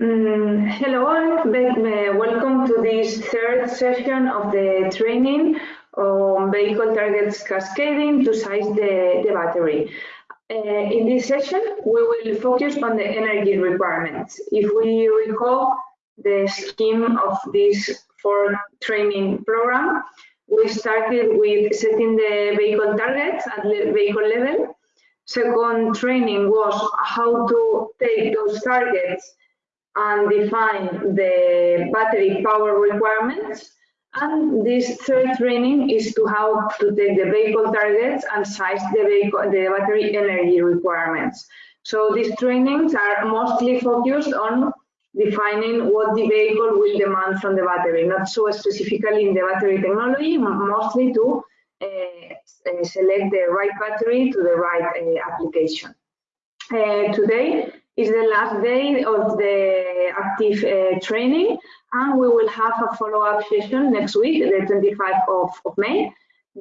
Mm, hello all, welcome to this third session of the training on vehicle targets cascading to size the, the battery. Uh, in this session, we will focus on the energy requirements. If we recall the scheme of this four training program, we started with setting the vehicle targets at the vehicle level. Second training was how to take those targets and define the battery power requirements. And this third training is to how to take the vehicle targets and size the, vehicle, the battery energy requirements. So these trainings are mostly focused on defining what the vehicle will demand from the battery, not so specifically in the battery technology, mostly to uh, select the right battery to the right uh, application. Uh, today is the last day of the active uh, training and we will have a follow-up session next week, the 25th of, of May,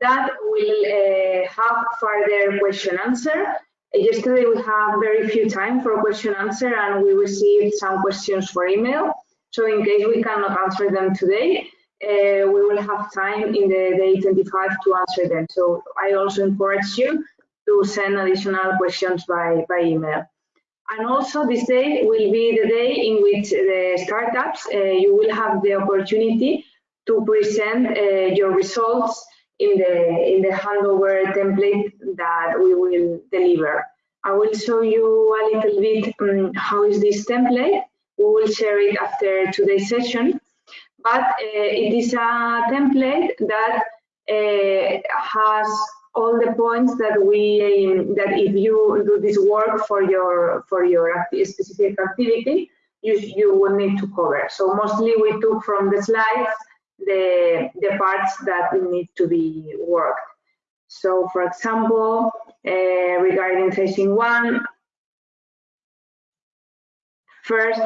that will uh, have further question answer Yesterday we had very few time for question answer and we received some questions for email. So in case we cannot answer them today, uh, we will have time in the day 25 to answer them. So I also encourage you to send additional questions by, by email. And also this day will be the day in which the startups, uh, you will have the opportunity to present uh, your results in the in the handover template that we will deliver. I will show you a little bit um, how is this template. We will share it after today's session, but uh, it is a template that uh, has all the points that we that if you do this work for your for your specific activity, you you will need to cover. So mostly we took from the slides the, the parts that need to be worked. So for example, uh, regarding tracing one, first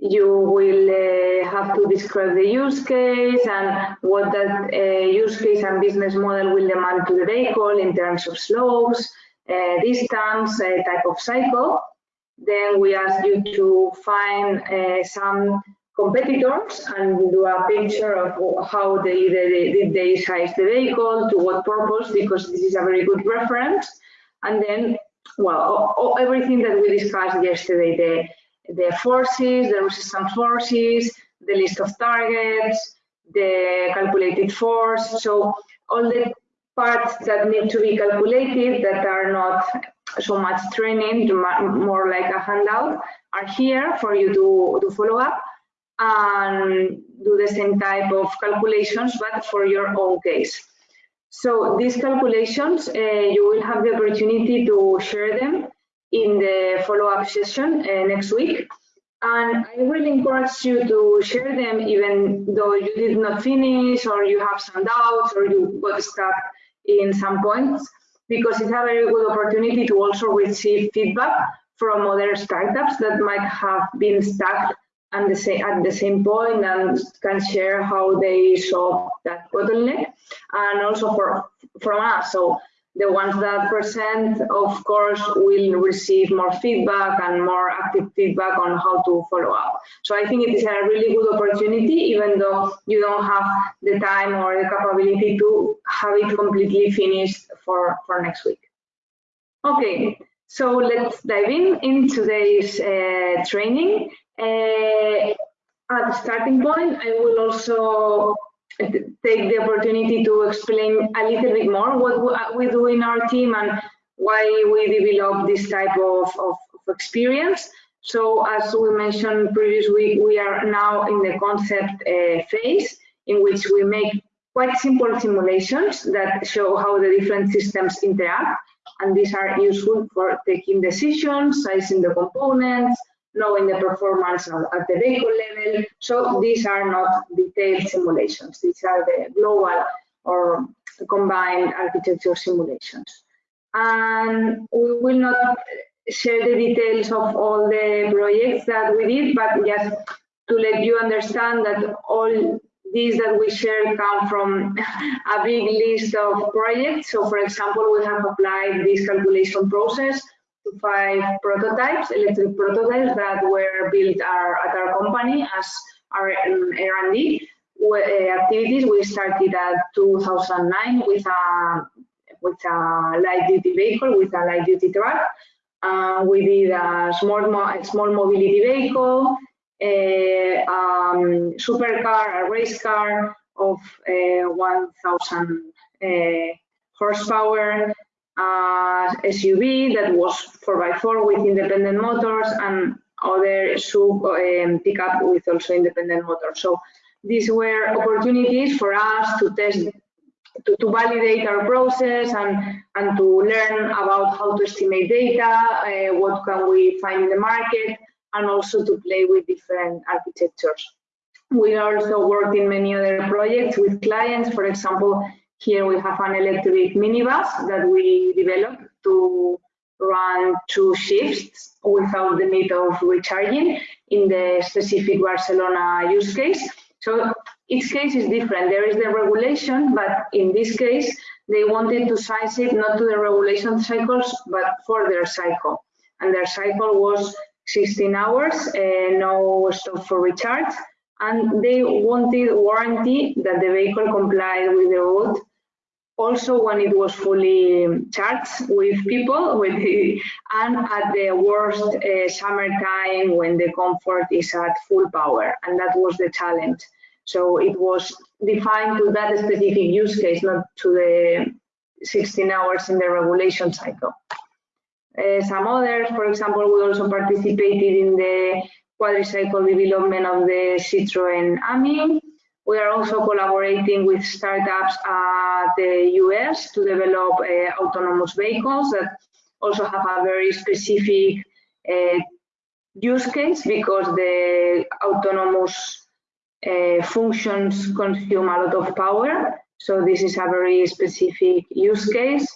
you will uh, have to describe the use case and what that uh, use case and business model will demand to the vehicle in terms of slopes, uh, distance, uh, type of cycle. Then we ask you to find uh, some competitors and do a picture of how they, they, they size the vehicle, to what purpose, because this is a very good reference. And then, well, everything that we discussed yesterday, the, the forces, the resistance forces, the list of targets, the calculated force. So all the parts that need to be calculated that are not so much training, more like a handout, are here for you to, to follow up and do the same type of calculations, but for your own case. So these calculations, uh, you will have the opportunity to share them in the follow-up session uh, next week. And I really encourage you to share them even though you did not finish or you have some doubts or you got stuck in some points, because it's a very good opportunity to also receive feedback from other startups that might have been stuck and the same, at the same point and can share how they solve that bottleneck and also for from us so the ones that present of course will receive more feedback and more active feedback on how to follow up. So i think it is a really good opportunity even though you don't have the time or the capability to have it completely finished for for next week. Okay so let's dive in in today's uh, training. Uh, at the starting point, I will also take the opportunity to explain a little bit more what we do in our team and why we develop this type of, of, of experience. So as we mentioned previously, we are now in the concept uh, phase in which we make quite simple simulations that show how the different systems interact. And these are useful for taking decisions, sizing the components, knowing the performance at the vehicle level. So these are not detailed simulations. These are the global or combined architecture simulations. And we will not share the details of all the projects that we did, but just to let you understand that all these that we share come from a big list of projects. So for example, we have applied this calculation process five prototypes, electric prototypes that were built our, at our company as our R&D uh, activities. We started at 2009 with a with a light duty vehicle, with a light duty truck. Uh, we did a small, a small mobility vehicle, a um, supercar, a race car of uh, 1,000 uh, horsepower, uh, SUV that was 4x4 with independent motors and other sub um, pickup with also independent motors. So these were opportunities for us to test, to, to validate our process and, and to learn about how to estimate data, uh, what can we find in the market, and also to play with different architectures. We also worked in many other projects with clients. For example, here we have an electric minibus that we developed to run two shifts without the need of recharging in the specific Barcelona use case. So each case is different. There is the regulation, but in this case, they wanted to size it not to the regulation cycles, but for their cycle. And their cycle was 16 hours, uh, no stop for recharge. And they wanted warranty that the vehicle complied with the route also when it was fully charged with people with the, and at the worst uh, summertime when the comfort is at full power and that was the challenge. So it was defined to that specific use case not to the 16 hours in the regulation cycle. Uh, some others for example we also participated in the quadricycle development of the Citroen Ami we are also collaborating with startups at the US to develop uh, autonomous vehicles that also have a very specific uh, use case because the autonomous uh, functions consume a lot of power. So this is a very specific use case.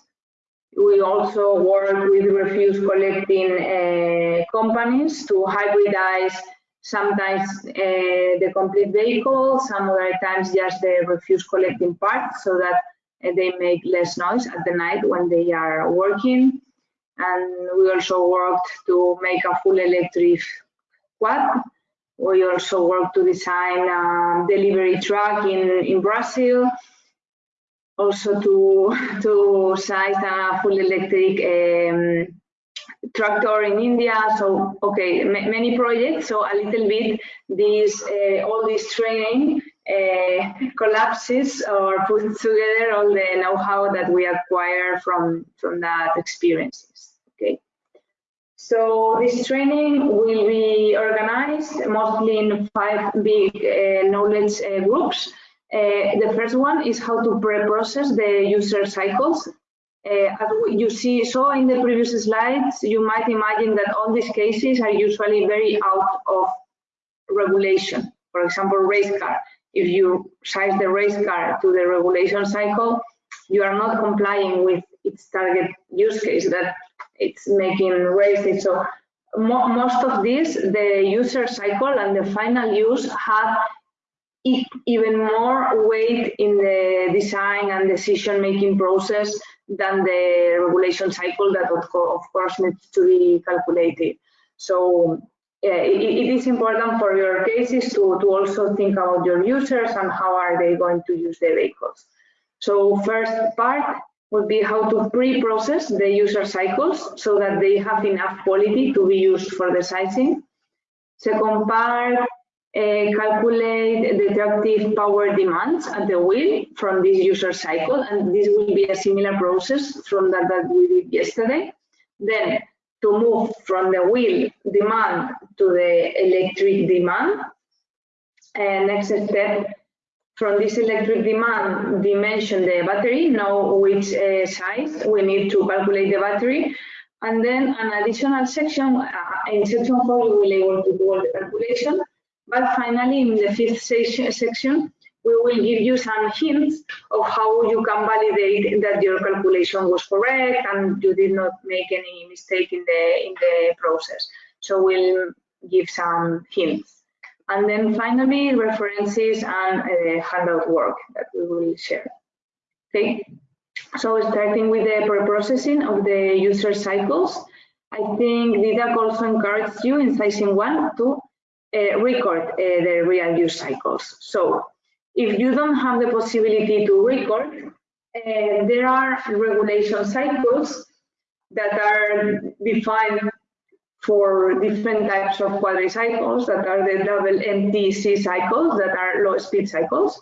We also work with refuse collecting uh, companies to hybridize sometimes uh, the complete vehicle, some other times just the refuse collecting part so that uh, they make less noise at the night when they are working. And we also worked to make a full electric quad. We also worked to design a delivery truck in, in Brazil. Also to, to size a full electric um, tractor in India. So, okay, many projects. So a little bit this, uh, all this training uh, collapses or puts together all the know-how that we acquire from, from that experiences, okay? So this training will be organized mostly in five big uh, knowledge uh, groups. Uh, the first one is how to pre-process the user cycles Eh, as you see, saw in the previous slides, you might imagine that all these cases are usually very out of regulation. For example, race car. If you size the race car to the regulation cycle, you are not complying with its target use case that it's making races. So mo most of this, the user cycle and the final use have even more weight in the design and decision-making process than the regulation cycle that of, course needs to be calculated. So it, it is important for your cases to, to also think about your users and how are they going to use the vehicles. So first part would be how to pre-process the user cycles so that they have enough quality to be used for the sizing. Second part calculate the tractive power demands at the wheel from this user cycle, and this will be a similar process from that that we did yesterday. Then to move from the wheel demand to the electric demand. And next step, from this electric demand dimension the battery, know which uh, size we need to calculate the battery. And then an additional section, uh, in section four, you will able to do all the calculation but finally, in the fifth section, we will give you some hints of how you can validate that your calculation was correct and you did not make any mistake in the in the process. So we'll give some hints. And then finally, references and uh, handout work that we will share. Okay, so starting with the pre-processing of the user cycles, I think DIDAC also encourages you in sizing one to uh, record uh, the real use cycles. So if you don't have the possibility to record, uh, there are regulation cycles that are defined for different types of quadricycles that are the double MTC cycles that are low speed cycles.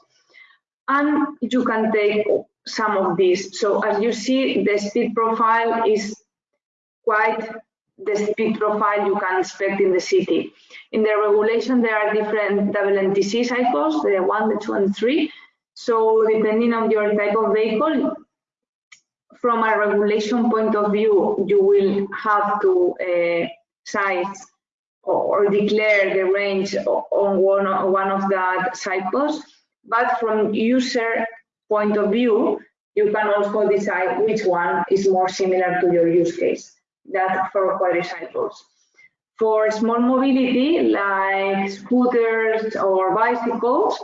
And you can take some of these. So as you see, the speed profile is quite the speed profile you can expect in the city. In the regulation, there are different WMTC cycles, the one, the two, and three. So depending on your type of vehicle, from a regulation point of view, you will have to uh, size or, declare the range on one, one of the cycles. But from user point of view, you can also decide which one is more similar to your use case that for quadricycles. For small mobility, like scooters or bicycles,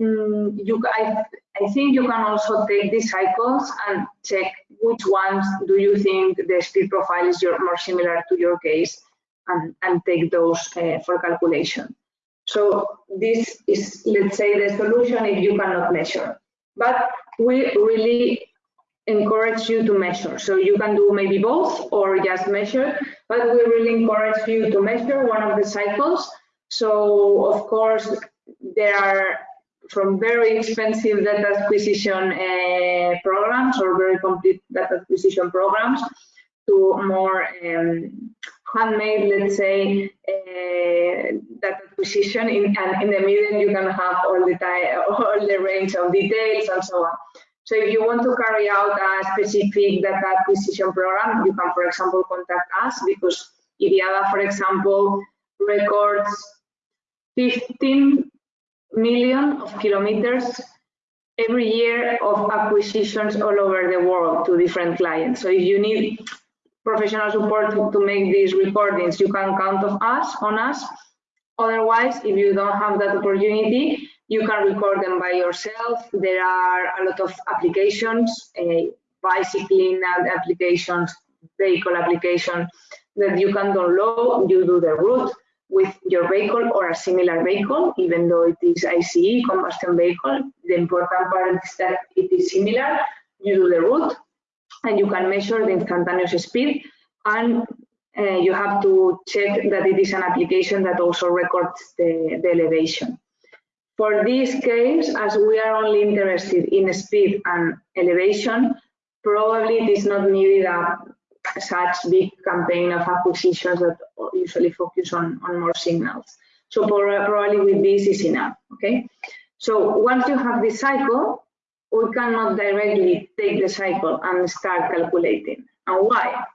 um, you, I, I think you can also take these cycles and check which ones do you think the speed profile is your, more similar to your case and, and take those uh, for calculation. So this is, let's say, the solution if you cannot measure. But we really encourage you to measure. So you can do maybe both or just measure, but we really encourage you to measure one of the cycles. So of course, there are from very expensive data acquisition uh, programs or very complete data acquisition programs to more um, handmade, let's say, uh, data acquisition. In, and in the middle, you can have all the all the range of details and so on. So if you want to carry out a specific data acquisition program, you can, for example, contact us because IDIADA, for example, records 15 million of kilometers every year of acquisitions all over the world to different clients. So if you need professional support to, make these recordings, you can count on us, on us. Otherwise, if you don't have that opportunity, you can record them by yourself. There are a lot of applications, uh, bicycling applications, vehicle application that you can download. You do the route with your vehicle or a similar vehicle, even though it is ICE, combustion vehicle. The important part is that it is similar. You do the route and you can measure the instantaneous speed and uh, you have to check that it is an application that also records the, the elevation. For this case, as we are only interested in speed and elevation, probably it is not needed a such big campaign of acquisitions that usually focus on, on more signals. So probably with this is enough, okay? So once you have this cycle, we cannot directly take the cycle and start calculating. And why?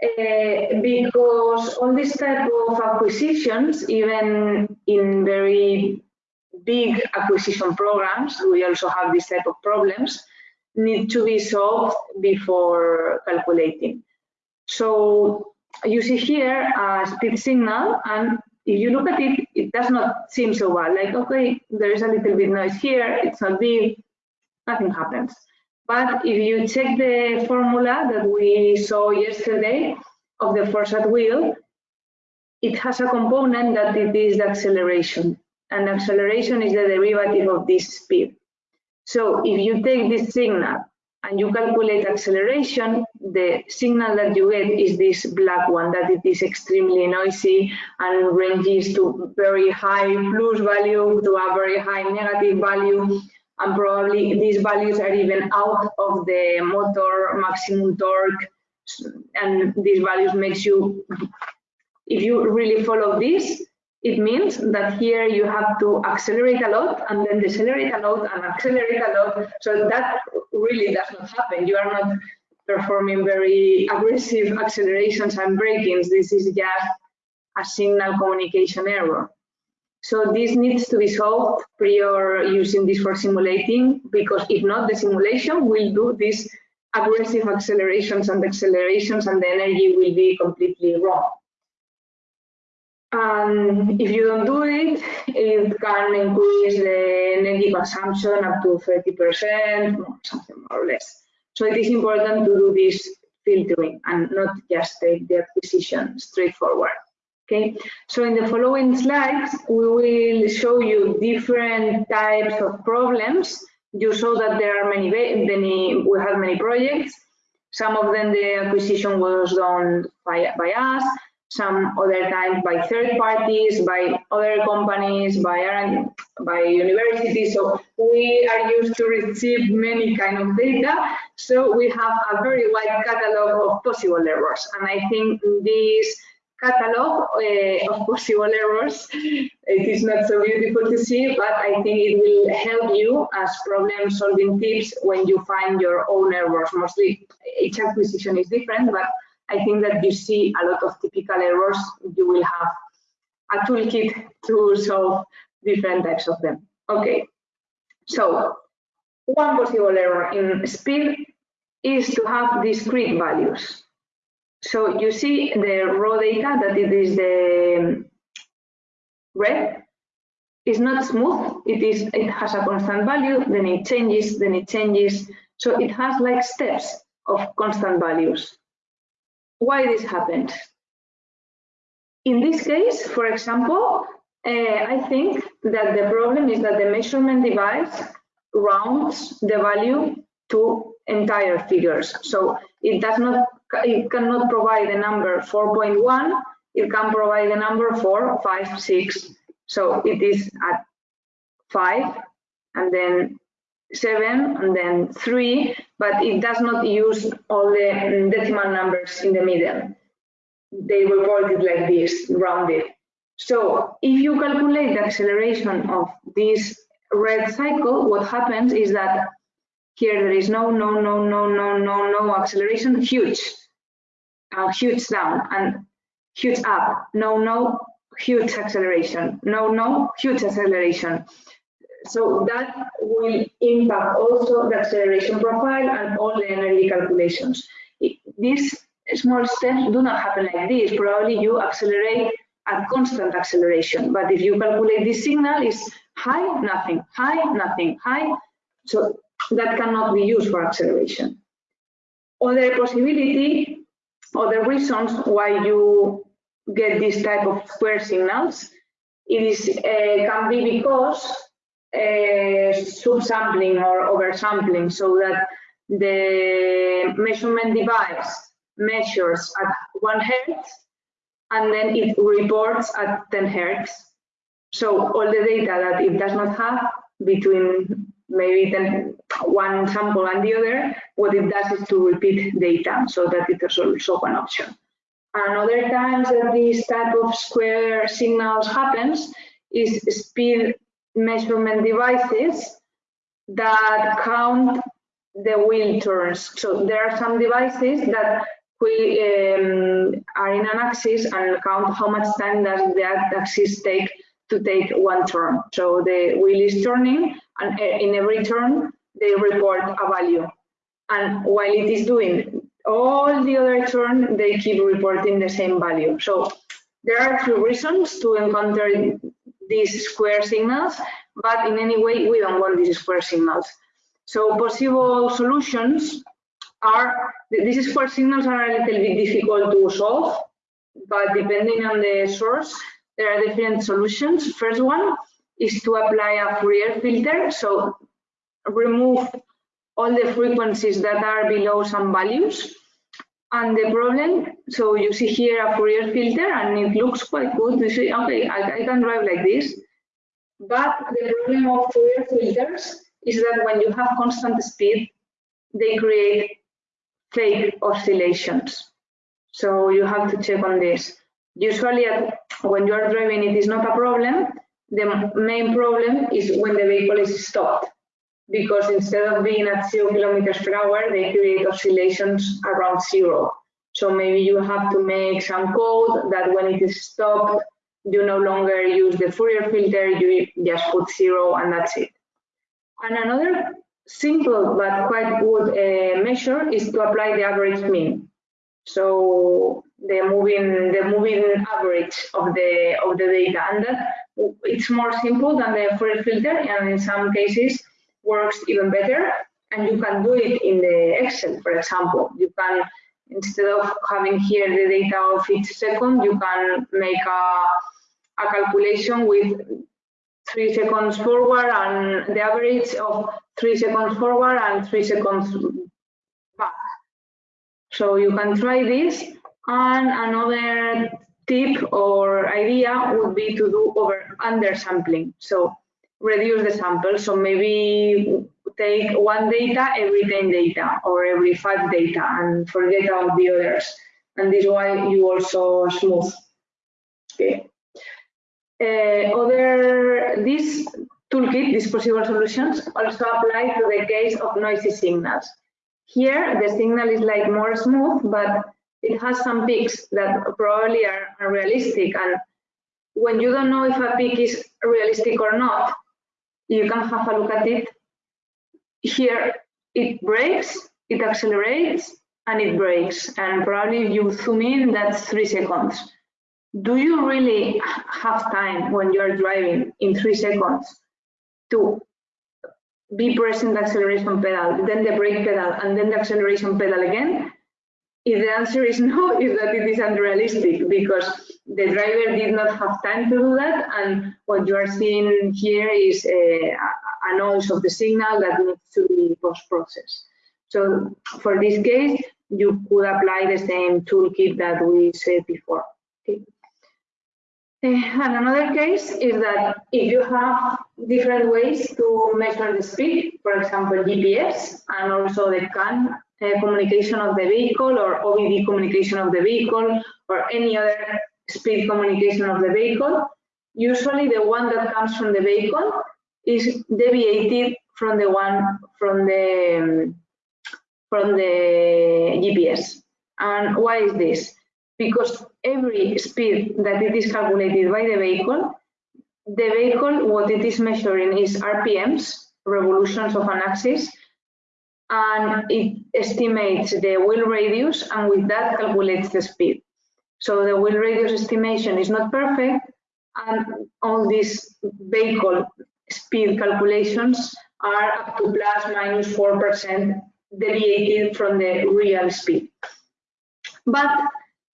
Uh, because all these type of acquisitions, even in very big acquisition programs, we also have this type of problems, need to be solved before calculating. So you see here a speed signal, and if you look at it, it does not seem so bad. Like, okay, there is a little bit noise here, it's not big, nothing happens. But if you check the formula that we saw yesterday of the force at will, it has a component that it is the acceleration and acceleration is the derivative of this speed. So if you take this signal and you calculate acceleration, the signal that you get is this black one, that it is extremely noisy and ranges to very high plus value to a very high negative value. And probably these values are even out of the motor maximum torque. And these values makes you, if you really follow this, it means that here you have to accelerate a lot and then decelerate a lot and accelerate a lot. So that really does not happen. You are not performing very aggressive accelerations and brakings. This is just a signal communication error. So this needs to be solved prior using this for simulating, because if not, the simulation will do these aggressive accelerations and accelerations and the energy will be completely wrong. And if you don't do it, it can increase the energy consumption up to 30%, or something more or less. So it is important to do this filtering and not just take the acquisition straightforward. Okay, so in the following slides, we will show you different types of problems. You saw that there are many, many we have many projects. Some of them the acquisition was done by, by us, some other times by third parties, by other companies, by, by universities. So we are used to receive many kind of data. So we have a very wide catalog of possible errors. And I think this catalog uh, of possible errors. It is not so beautiful to see, but I think it will help you as problem solving tips when you find your own errors. Mostly each acquisition is different, but I think that you see a lot of typical errors, you will have a toolkit to solve different types of them. Okay, so one possible error in speed is to have discrete values. So you see the raw data that it is the red is not smooth. It is it has a constant value, then it changes, then it changes. So it has like steps of constant values. Why this happened. In this case, for example, uh, I think that the problem is that the measurement device rounds the value to entire figures. So it does not it cannot provide the number 4.1, it can provide the number 4, 5, 6. So it is at 5 and then 7 and then 3, but it does not use all the decimal numbers in the middle. They report it like this, rounded. So if you calculate the acceleration of this red cycle, what happens is that here there is no, no, no, no, no, no, no acceleration, huge, uh, huge down and huge up, no, no, huge acceleration, no, no, huge acceleration. So that will impact also the acceleration profile and all the energy calculations. These small steps do not happen like this. Probably you accelerate at constant acceleration, but if you calculate this signal is high, nothing, high, nothing, high. So that cannot be used for acceleration. Other possibility, other reasons why you get this type of square signals, it is uh, can be because Eh, subsampling or oversampling, so that the measurement device measures at one hertz and then it reports at 10 hertz. So all the data that it does not have between maybe then one sample and the other, what it does is to repeat data, so that it is also one option. And other times that this type of square signals happens is speed measurement devices that count the wheel turns. So there are some devices that we um, are in an axis and count how much time does that axis take to take one turn. So the wheel is turning and uh, in every turn they report a value. And while it is doing all the other turn, they keep reporting the same value. So there are few reasons to encounter these square signals, but in any way, we don't want these square signals. So possible solutions are, these square signals are a little bit difficult to solve, but depending on the source, there are different solutions. First one is to apply a Fourier filter. So remove all the frequencies that are below some values. And the problem, so you see here a Fourier filter and it looks quite good. You see, okay, I, I can drive like this. But the problem of Fourier filters is that when you have constant speed, they create fake oscillations. So you have to check on this. Usually when you are driving it is not a problem. The main problem is when the vehicle is stopped because instead of being at zero kilometers per hour, they create oscillations around zero. So maybe you have to make some code that when it is stopped, you no longer use the Fourier filter, you just put zero and that's it. And another simple but quite good uh, measure is to apply the average mean. So the moving the moving average of the of the data, and that it's more simple than the Fourier filter, and in some cases works even better. And you can do it in the Excel, for example. You can instead of having here the data of each second, you can make a, a calculation with three seconds forward and the average of three seconds forward and three seconds back. So you can try this. And another tip or idea would be to do over undersampling. So reduce the sample. So maybe take one data every 10 data or every five data and forget about the others. And this way you also smooth. Okay. Uh, other this toolkit, these possible solutions, also apply to the case of noisy signals. Here, the signal is like more smooth, but it has some peaks that probably are unrealistic. And when you don't know if a peak is realistic or not, you can have a look at it. Here, it breaks, it accelerates, and it breaks. And probably if you zoom in, that's three seconds. Do you really have time when you're driving in three seconds to be pressing the acceleration pedal, then the brake pedal, and then the acceleration pedal again? If the answer is no, is that it is unrealistic because the driver did not have time to do that, and what you are seeing here is a, a noise of the signal that needs to be post-processed. So for this case, you could apply the same toolkit that we said before. Okay. Eh, and another case is that if you have different ways to measure the speed, for example, GPS and also the CAN uh, communication of the vehicle or OBD communication of the vehicle or any other speed communication of the vehicle, usually the one that comes from the vehicle is deviated from the one from the um, from the GPS. And why is this? Because every speed that it is calculated by the vehicle, the vehicle, what it is measuring is RPMs, revolutions of an axis, and it estimates the wheel radius and with that calculates the speed. So the wheel radius estimation is not perfect and all these vehicle speed calculations are up to plus minus 4% deviated from the real speed. But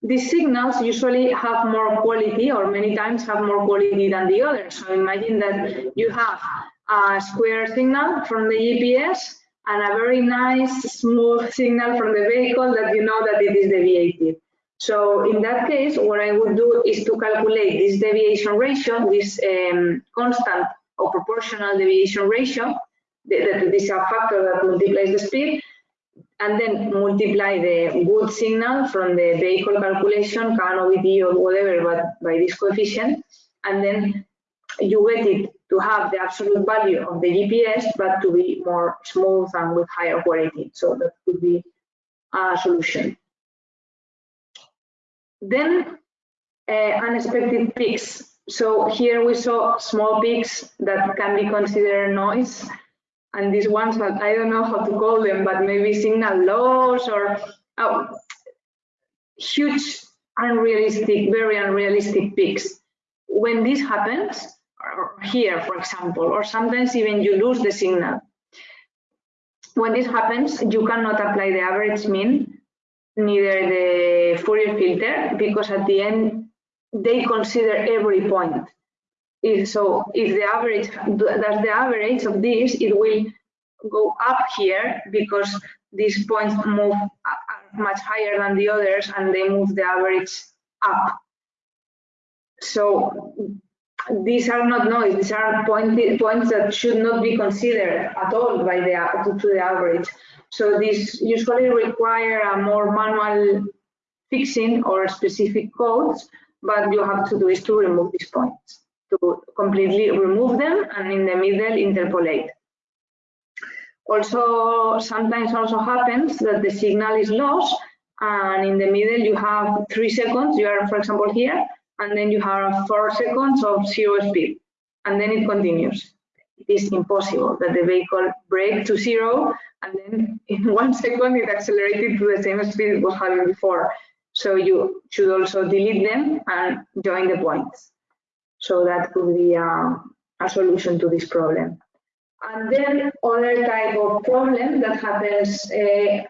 these signals usually have more quality or many times have more quality than the others. So imagine that you have a square signal from the GPS and a very nice smooth signal from the vehicle that you know that it is deviated. So in that case, what I would do is to calculate this deviation ratio, this um, constant or proportional deviation ratio, that this is a factor that multiplies the speed, and then multiply the good signal from the vehicle calculation, CAN, OBD, or whatever, but by this coefficient, and then you get it to have the absolute value of the GPS, but to be more smooth and with higher quality. So that could be a solution. Then uh, unexpected peaks. So here we saw small peaks that can be considered noise and these ones I don't know how to call them, but maybe signal loss or oh, huge unrealistic, very unrealistic peaks. When this happens, here, for example, or sometimes even you lose the signal. When this happens, you cannot apply the average mean, neither the Fourier filter, because at the end, they consider every point. If so if the average that's the average of this it will go up here because these points move much higher than the others and they move the average up. So these are not noise these are point, points that should not be considered at all by the to, to the average. So these usually require a more manual fixing or specific codes but you have to do is to remove these points to completely remove them and in the middle interpolate. Also, sometimes also happens that the signal is lost and in the middle you have three seconds, you are for example here, and then you have four seconds of zero speed and then it continues. It is impossible that the vehicle brake to zero and then in one second it accelerated to the same speed it was having before. So you should also delete them and join the points. So that could be a, a solution to this problem. And then other type of problem that happens uh,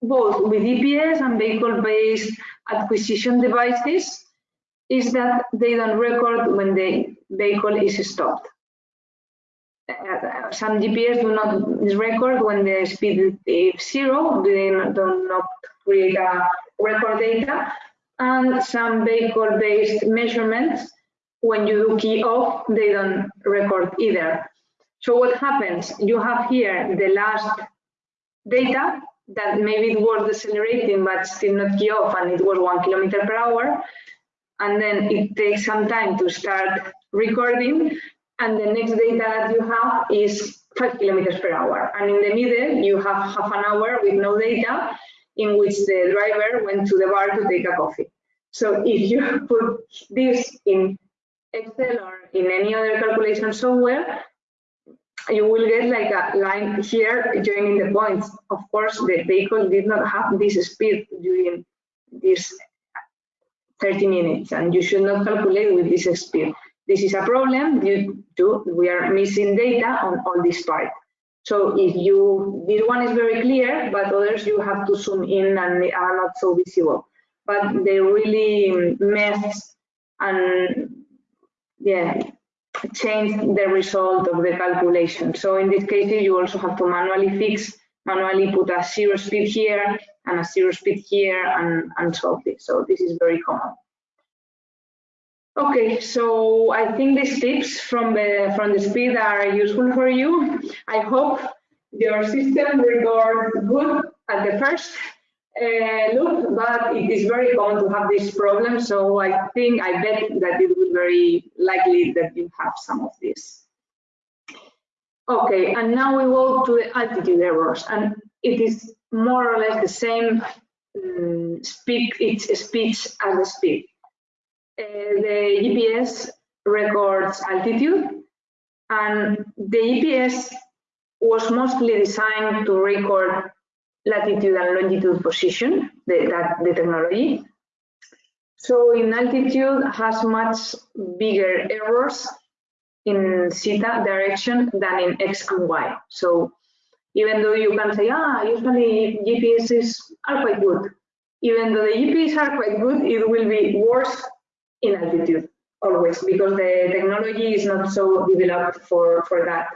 both with GPS and vehicle-based acquisition devices is that they don't record when the vehicle is stopped. Uh, some GPS do not record when the speed is zero, they do not create a record data, and some vehicle-based measurements, when you do key off, they don't record either. So what happens? You have here the last data that maybe it was decelerating but still not key off and it was one kilometer per hour. And then it takes some time to start recording. And the next data that you have is five kilometers per hour. And in the middle, you have half an hour with no data in which the driver went to the bar to take a coffee. So if you put this in Excel or in any other calculation software, you will get like a line here joining the points. Of course, the vehicle did not have this speed during this 30 minutes, and you should not calculate with this speed. This is a problem due to we are missing data on, on this part. So if you, this one is very clear, but others you have to zoom in and they are not so visible. But they really mess and yeah, change the result of the calculation. So in this case, you also have to manually fix, manually put a zero speed here and a zero speed here and, and solve this. So this is very common. Okay, so I think these tips from the from the speed are useful for you. I hope your system records good at the first uh, look, but it is very common to have this problem. So I think, I bet that it would be very likely that you have some of this. Okay, and now we go to the altitude errors, and it is more or less the same um, speed, its speech as the speed. Uh, the GPS records altitude, and the GPS was mostly designed to record latitude and longitude position, the, that, the technology. So in altitude has much bigger errors in zeta direction than in x and y. So even though you can say, ah, usually GPSs are quite good, even though the GPS are quite good, it will be worse in altitude always because the technology is not so developed for, for that.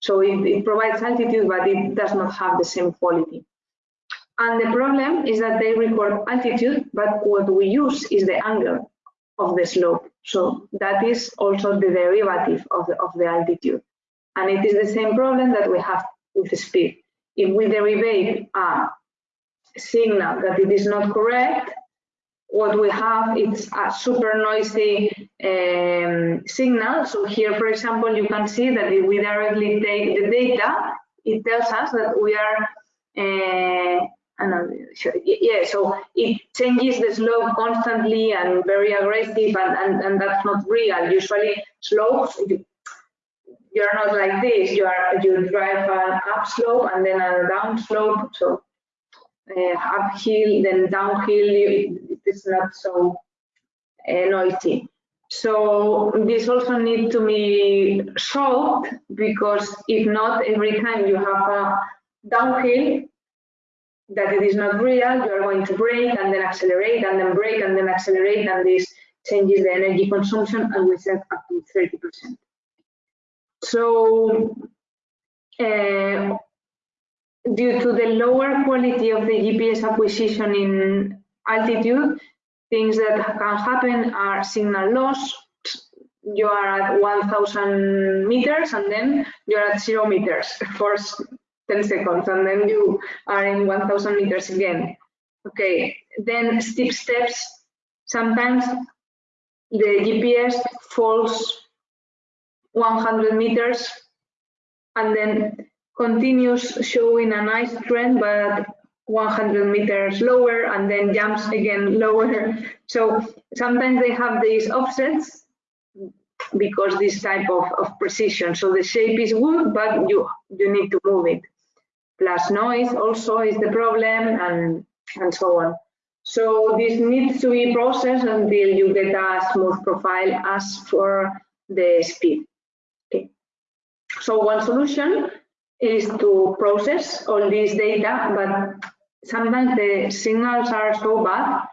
So it, it provides altitude, but it does not have the same quality. And the problem is that they record altitude, but what we use is the angle of the slope. So that is also the derivative of the, of the altitude. And it is the same problem that we have with speed. If we derive a signal that it is not correct, what we have is a super noisy um, signal. So here, for example, you can see that if we directly take the data, it tells us that we are uh, yeah, so it changes the slope constantly and very aggressive, and, and, and that's not real. Usually, slopes, you, you're not like this. You are you drive an upslope and then a downslope. So uh, uphill, then downhill, it is not so uh, noisy. So this also needs to be solved because if not, every time you have a downhill, that it is not real, you are going to brake and then accelerate and then brake and then accelerate and this changes the energy consumption and we set up to 30%. So uh, due to the lower quality of the GPS acquisition in altitude, things that can happen are signal loss. You are at 1000 meters and then you're at zero meters for 10 seconds and then you are in 1000 meters again. Okay, then steep steps. Sometimes the GPS falls 100 meters and then continues showing a nice trend but 100 meters lower and then jumps again lower. So sometimes they have these offsets because this type of, of precision. So the shape is good, but you, you need to move it plus noise also is the problem and, and so on. So this needs to be processed until you get a smooth profile as for the speed. Okay. So one solution is to process all this data, but sometimes the signals are so bad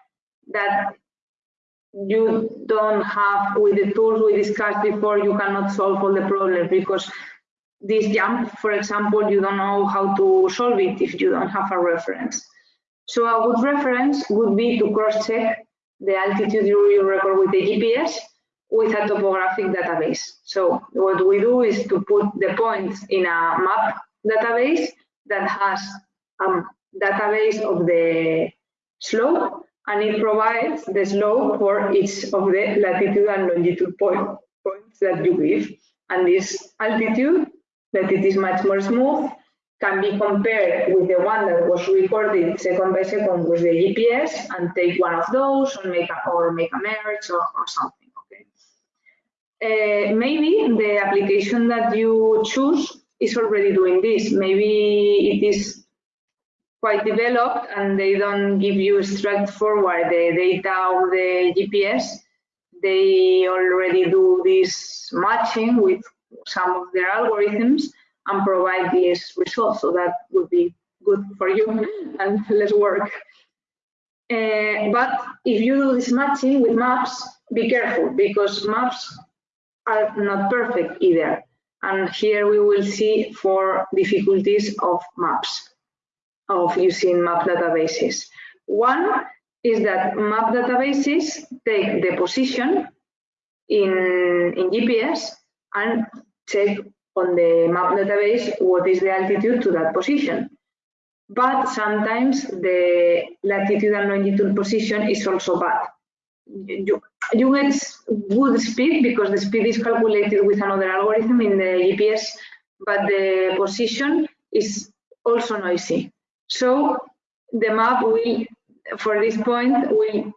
that you don't have, with the tools we discussed before, you cannot solve all the problems because this jump, for example, you don't know how to solve it if you don't have a reference. So a good reference would be to cross-check the altitude you record with the GPS with a topographic database. So what we do is to put the points in a map database that has a database of the slope and it provides the slope for each of the latitude and longitude point, points that you give. And this altitude, that it is much more smooth, can be compared with the one that was recorded second by second with the GPS and take one of those or make a, or make a merge or, or something. Okay. Uh, maybe the application that you choose is already doing this. Maybe it is quite developed and they don't give you straightforward the data of the GPS. They already do this matching with some of their algorithms and provide these results. So that would be good for you and less work. Uh, but if you do this matching with maps, be careful because maps are not perfect either. And here we will see four difficulties of maps of using map databases. One is that map databases take the position in, in GPS and check on the map database what is the altitude to that position. But sometimes the latitude and longitude position is also bad. You, you get good speed because the speed is calculated with another algorithm in the GPS, but the position is also noisy. So the map will, for this point, will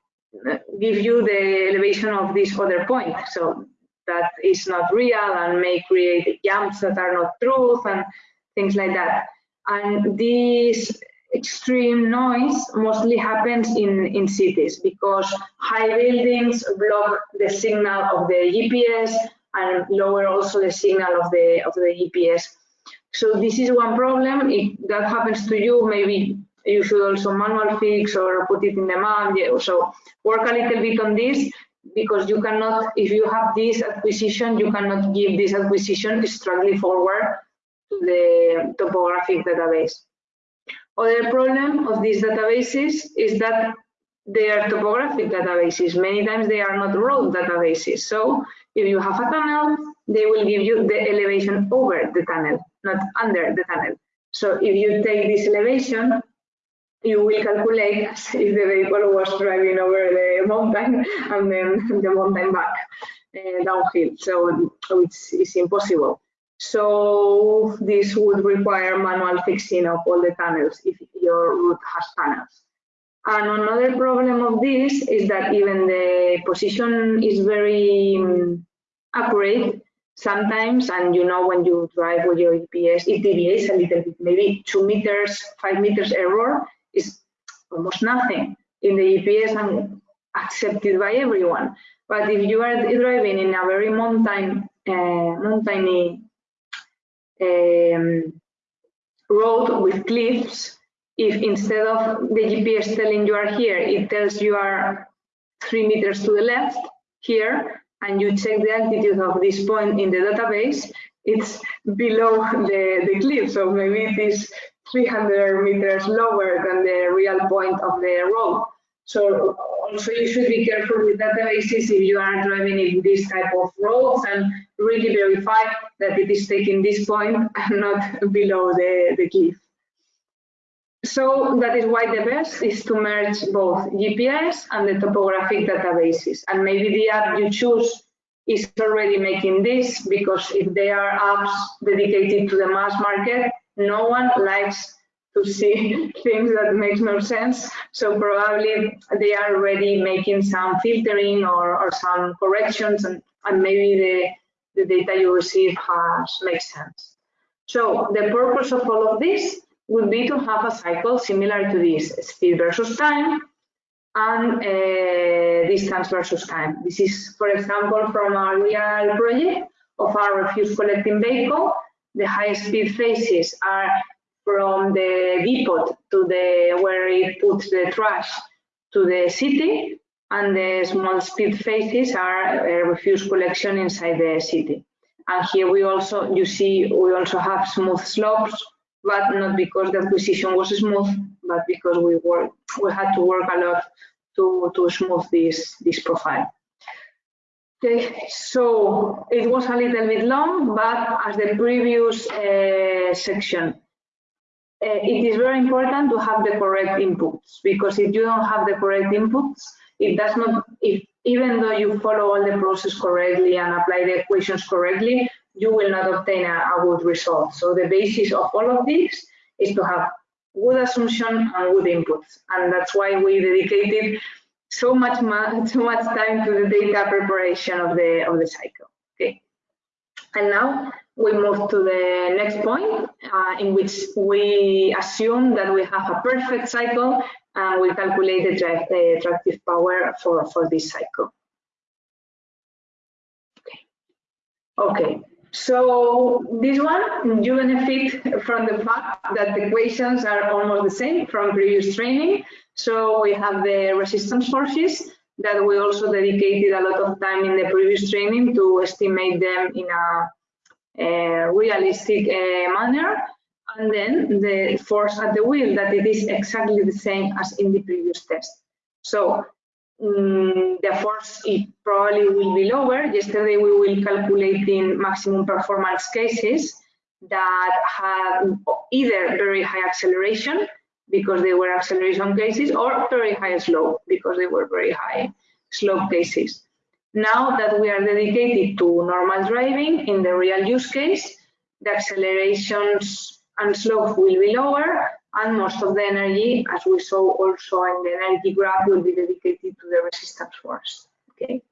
uh, give you the elevation of this other point. So that is not real and may create jumps that are not truth and things like that. And this extreme noise mostly happens in, in cities because high buildings block the signal of the GPS and lower also the signal of the of the GPS. So this is one problem. If that happens to you, maybe you should also manual fix or put it in the. Yeah, so work a little bit on this because you cannot, if you have this acquisition, you cannot give this acquisition strongly forward to the topographic database. Other problem of these databases is that they are topographic databases. Many times they are not road databases. So if you have a tunnel, they will give you the elevation over the tunnel, not under the tunnel. So if you take this elevation, you will calculate as if the vehicle was driving over the mountain and then the mountain back uh, downhill. So it's, it's impossible. So this would require manual fixing of all the tunnels if your route has tunnels. And another problem of this is that even the position is very um, accurate sometimes, and you know when you drive with your GPS, it deviates a little bit, maybe two meters, five meters error is almost nothing in the GPS and accepted by everyone. But if you are driving in a very mountain, uh, mountainy um, road with cliffs, if instead of the GPS telling you are here, it tells you are three meters to the left here, and you check the altitude of this point in the database, it's below the, the cliff. So maybe it is 300 meters lower than the real point of the road. So also you should be careful with databases if you are driving in this type of roads and really verify that it is taking this point and not below the, the cliff. So that is why the best is to merge both GPS and the topographic databases. And maybe the app you choose is already making this because if there are apps dedicated to the mass market, no one likes to see things that makes no sense. So probably they are already making some filtering or, or some corrections and, and maybe the, the data you receive has makes sense. So the purpose of all of this would be to have a cycle similar to this, speed versus time and uh, distance versus time. This is, for example, from a real project of our refuse collecting vehicle. The high speed phases are from the depot to the where it puts the trash to the city, and the small speed phases are refuse collection inside the city. And here we also, you see, we also have smooth slopes, but not because the acquisition was smooth, but because we work, we had to work a lot to, to smooth this, this profile. Okay, so it was a little bit long, but as the previous uh, section, uh, it is very important to have the correct inputs because if you don't have the correct inputs, it does not, if, even though you follow all the process correctly and apply the equations correctly, you will not obtain a, a good result. So the basis of all of this is to have good assumption and good inputs. And that's why we dedicated so much so much time to the data preparation of the of the cycle. Okay. And now we move to the next point uh, in which we assume that we have a perfect cycle and we calculate the, the tractive power for, for this cycle. Okay. okay, so this one, you benefit from the fact that the equations are almost the same from previous training. So we have the resistance forces that we also dedicated a lot of time in the previous training to estimate them in a, a realistic uh, manner. And then the force at the wheel that it is exactly the same as in the previous test. So um, the force it probably will be lower. Yesterday we will calculate in maximum performance cases that had either very high acceleration because they were acceleration cases or very high slope because they were very high slope cases. Now that we are dedicated to normal driving in the real use case, the accelerations and slope will be lower and most of the energy, as we saw also in the energy graph, will be dedicated to the resistance force. Okay.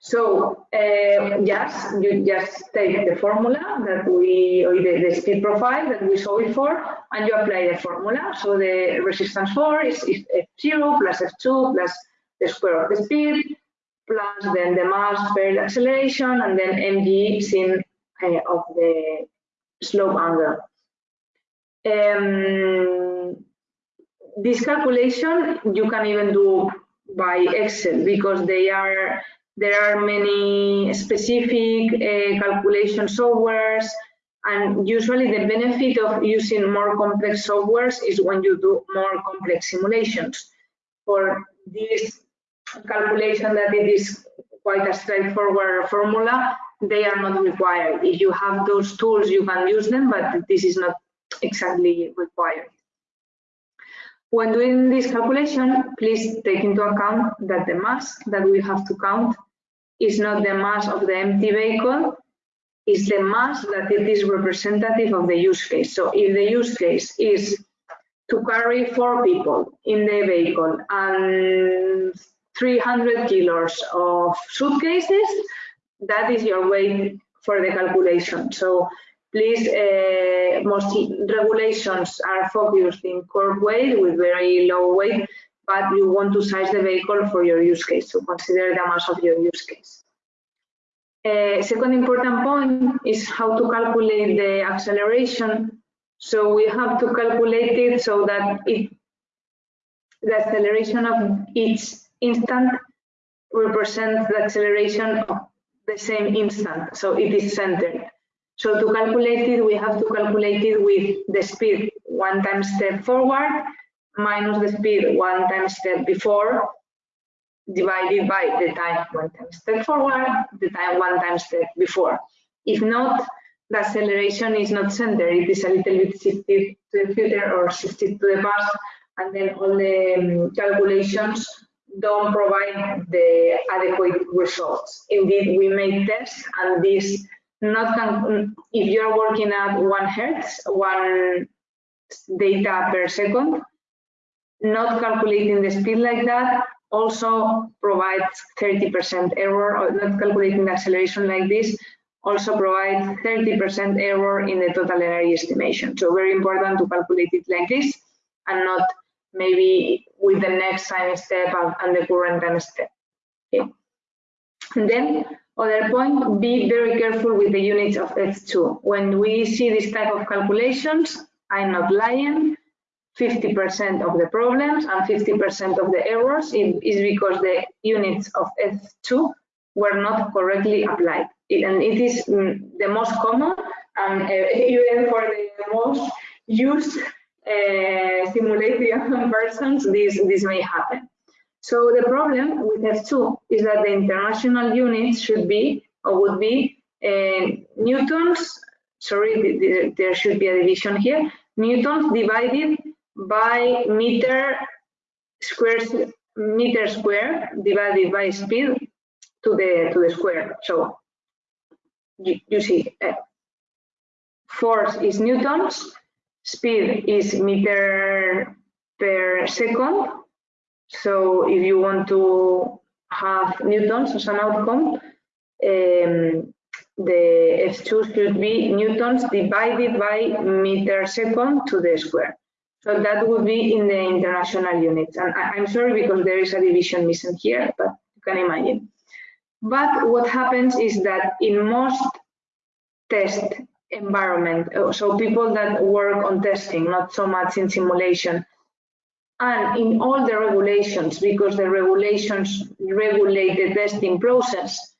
So uh, just you just take the formula that we or the, the, speed profile that we saw before, and you apply the formula. So the resistance force is, is f0 plus f2 plus the square of the speed plus then the mass per acceleration and then mg sin uh, of the slope angle. Um, this calculation you can even do by Excel because they are there are many specific uh, calculation softwares and usually the benefit of using more complex softwares is when you do more complex simulations. For this calculation that it is quite a straightforward formula, they are not required. If you have those tools, you can use them, but this is not exactly required. When doing this calculation, please take into account that the mass that we have to count is not the mass of the empty vehicle, is the mass that it is representative of the use case. So if the use case is to carry four people in the vehicle and 300 kilos of suitcases, that is your weight for the calculation. So Please, uh, most regulations are focused in core weight with very low weight, but you want to size the vehicle for your use case, so consider the mass of your use case. Uh, second important point is how to calculate the acceleration. So we have to calculate it so that it, the acceleration of each instant represents the acceleration of the same instant, so it is centered. So to calculate it, we have to calculate it with the speed one time step forward minus the speed one time step before divided by the time one time step forward, the time one time step before. If not, the acceleration is not centered, it is a little bit shifted to the future or shifted to the past, and then all the um, calculations don't provide the adequate results. Indeed, we make tests and this not mm, if you're working at one hertz, one data per second, not calculating the speed like that also provides 30% error, or not calculating the acceleration like this also provides 30% error in the total energy estimation. So very important to calculate it like this and not maybe with the next time step and the current time step. Okay. And then other point, be very careful with the units of F2. When we see this type of calculations, I'm not lying. 50% of the problems and 50% of the errors is because the units of F2 were not correctly applied. and it is mm, the most common and uh, even for the most used uh, simulation versions, this, this may happen. So the problem with F2 is that the international units should be or would be uh, newtons, sorry, there should be a division here, newtons divided by meter square meter square divided by speed to the to the square. So you, you see, uh, force is newtons, speed is meter per second. So if you want to have newtons as an outcome, um, the F2 should be newtons divided by meter second to the square. So that would be in the international units. And I, am sorry because there is a division missing here, but you can imagine. But what happens is that in most test environment, uh, so people that work on testing, not so much in simulation, and in all the regulations, because the regulations regulate the testing process.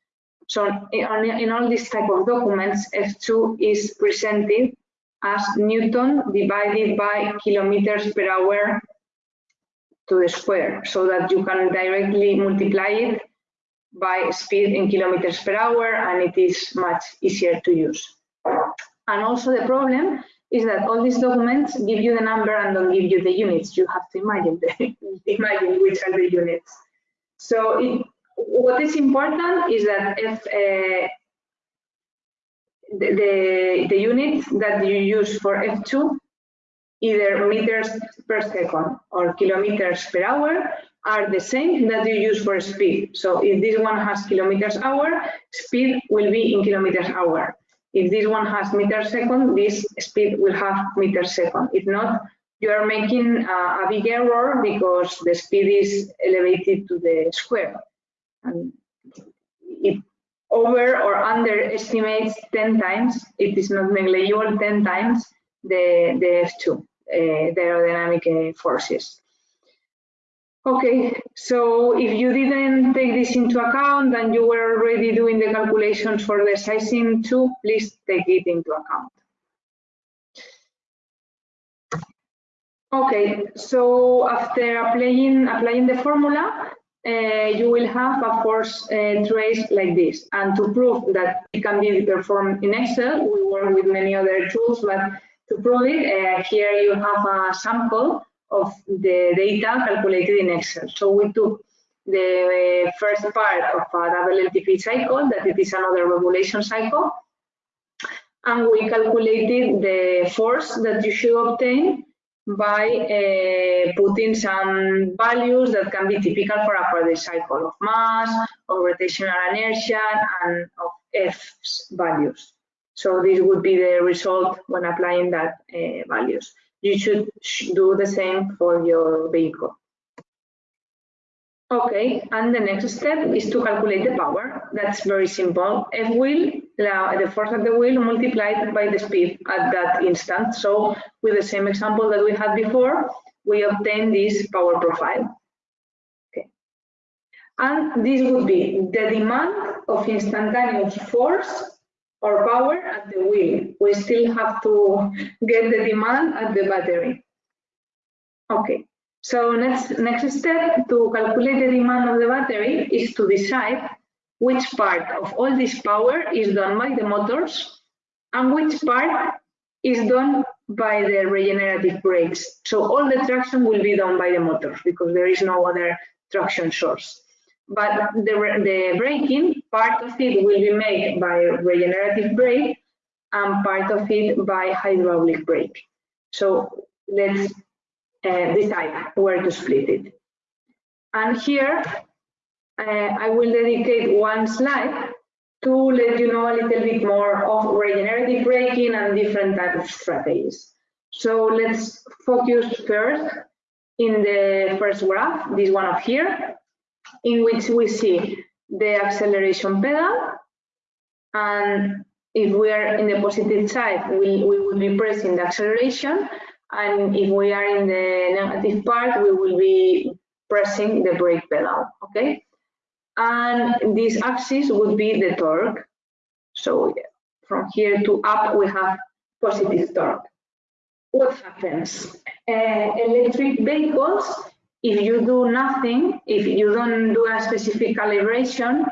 So in, all these type of documents, F2 is presented as Newton divided by kilometers per hour to the square, so that you can directly multiply it by speed in kilometers per hour and it is much easier to use. And also the problem is that all these documents give you the number and don't give you the units. You have to imagine the, imagine which are the units. So it, what is important is that if uh, the, the, the units that you use for F2, either meters per second or kilometers per hour, are the same that you use for speed. So if this one has kilometers hour, speed will be in kilometers hour. If this one has meter second, this speed will have meter second. If not, you are making a, a big error because the speed is elevated to the square. And if over or underestimates 10 times, it is not negligible 10 times the, the F2, uh, the aerodynamic uh, forces. Okay, so if you didn't take this into account and you were already doing the calculations for the sizing too, please take it into account. Okay, so after applying, applying the formula, uh, you will have a force uh, trace like this. And to prove that it can be performed in Excel, we work with many other tools, but to prove it, uh, here you have a sample of the data calculated in Excel. So we took the first part of a double cycle, that it is another regulation cycle, and we calculated the force that you should obtain by uh, putting some values that can be typical for a product cycle of mass, of rotational inertia, and of F's values. So this would be the result when applying that uh, values you should do the same for your vehicle. Okay, and the next step is to calculate the power. That's very simple. F wheel, the force at the wheel multiplied by the speed at that instant. So with the same example that we had before, we obtain this power profile. Okay. And this would be the demand of instantaneous force or power at the wheel. We still have to get the demand at the battery. Okay, so next, next step to calculate the demand of the battery is to decide which part of all this power is done by the motors and which part is done by the regenerative brakes. So all the traction will be done by the motors because there is no other traction source but the, the braking, part of it will be made by regenerative brake and part of it by hydraulic brake. So let's uh, decide where to split it. And here, uh, I will dedicate one slide to let you know a little bit more of regenerative braking and different types of strategies. So let's focus first in the first graph, this one up here, in which we see the acceleration pedal and if we are in the positive side, we, we will be pressing the acceleration. And if we are in the negative part, we will be pressing the brake pedal, okay? And this axis would be the torque. So from here to up, we have positive torque. What happens? Uh, electric vehicles, if you do nothing, if you don't do a specific calibration,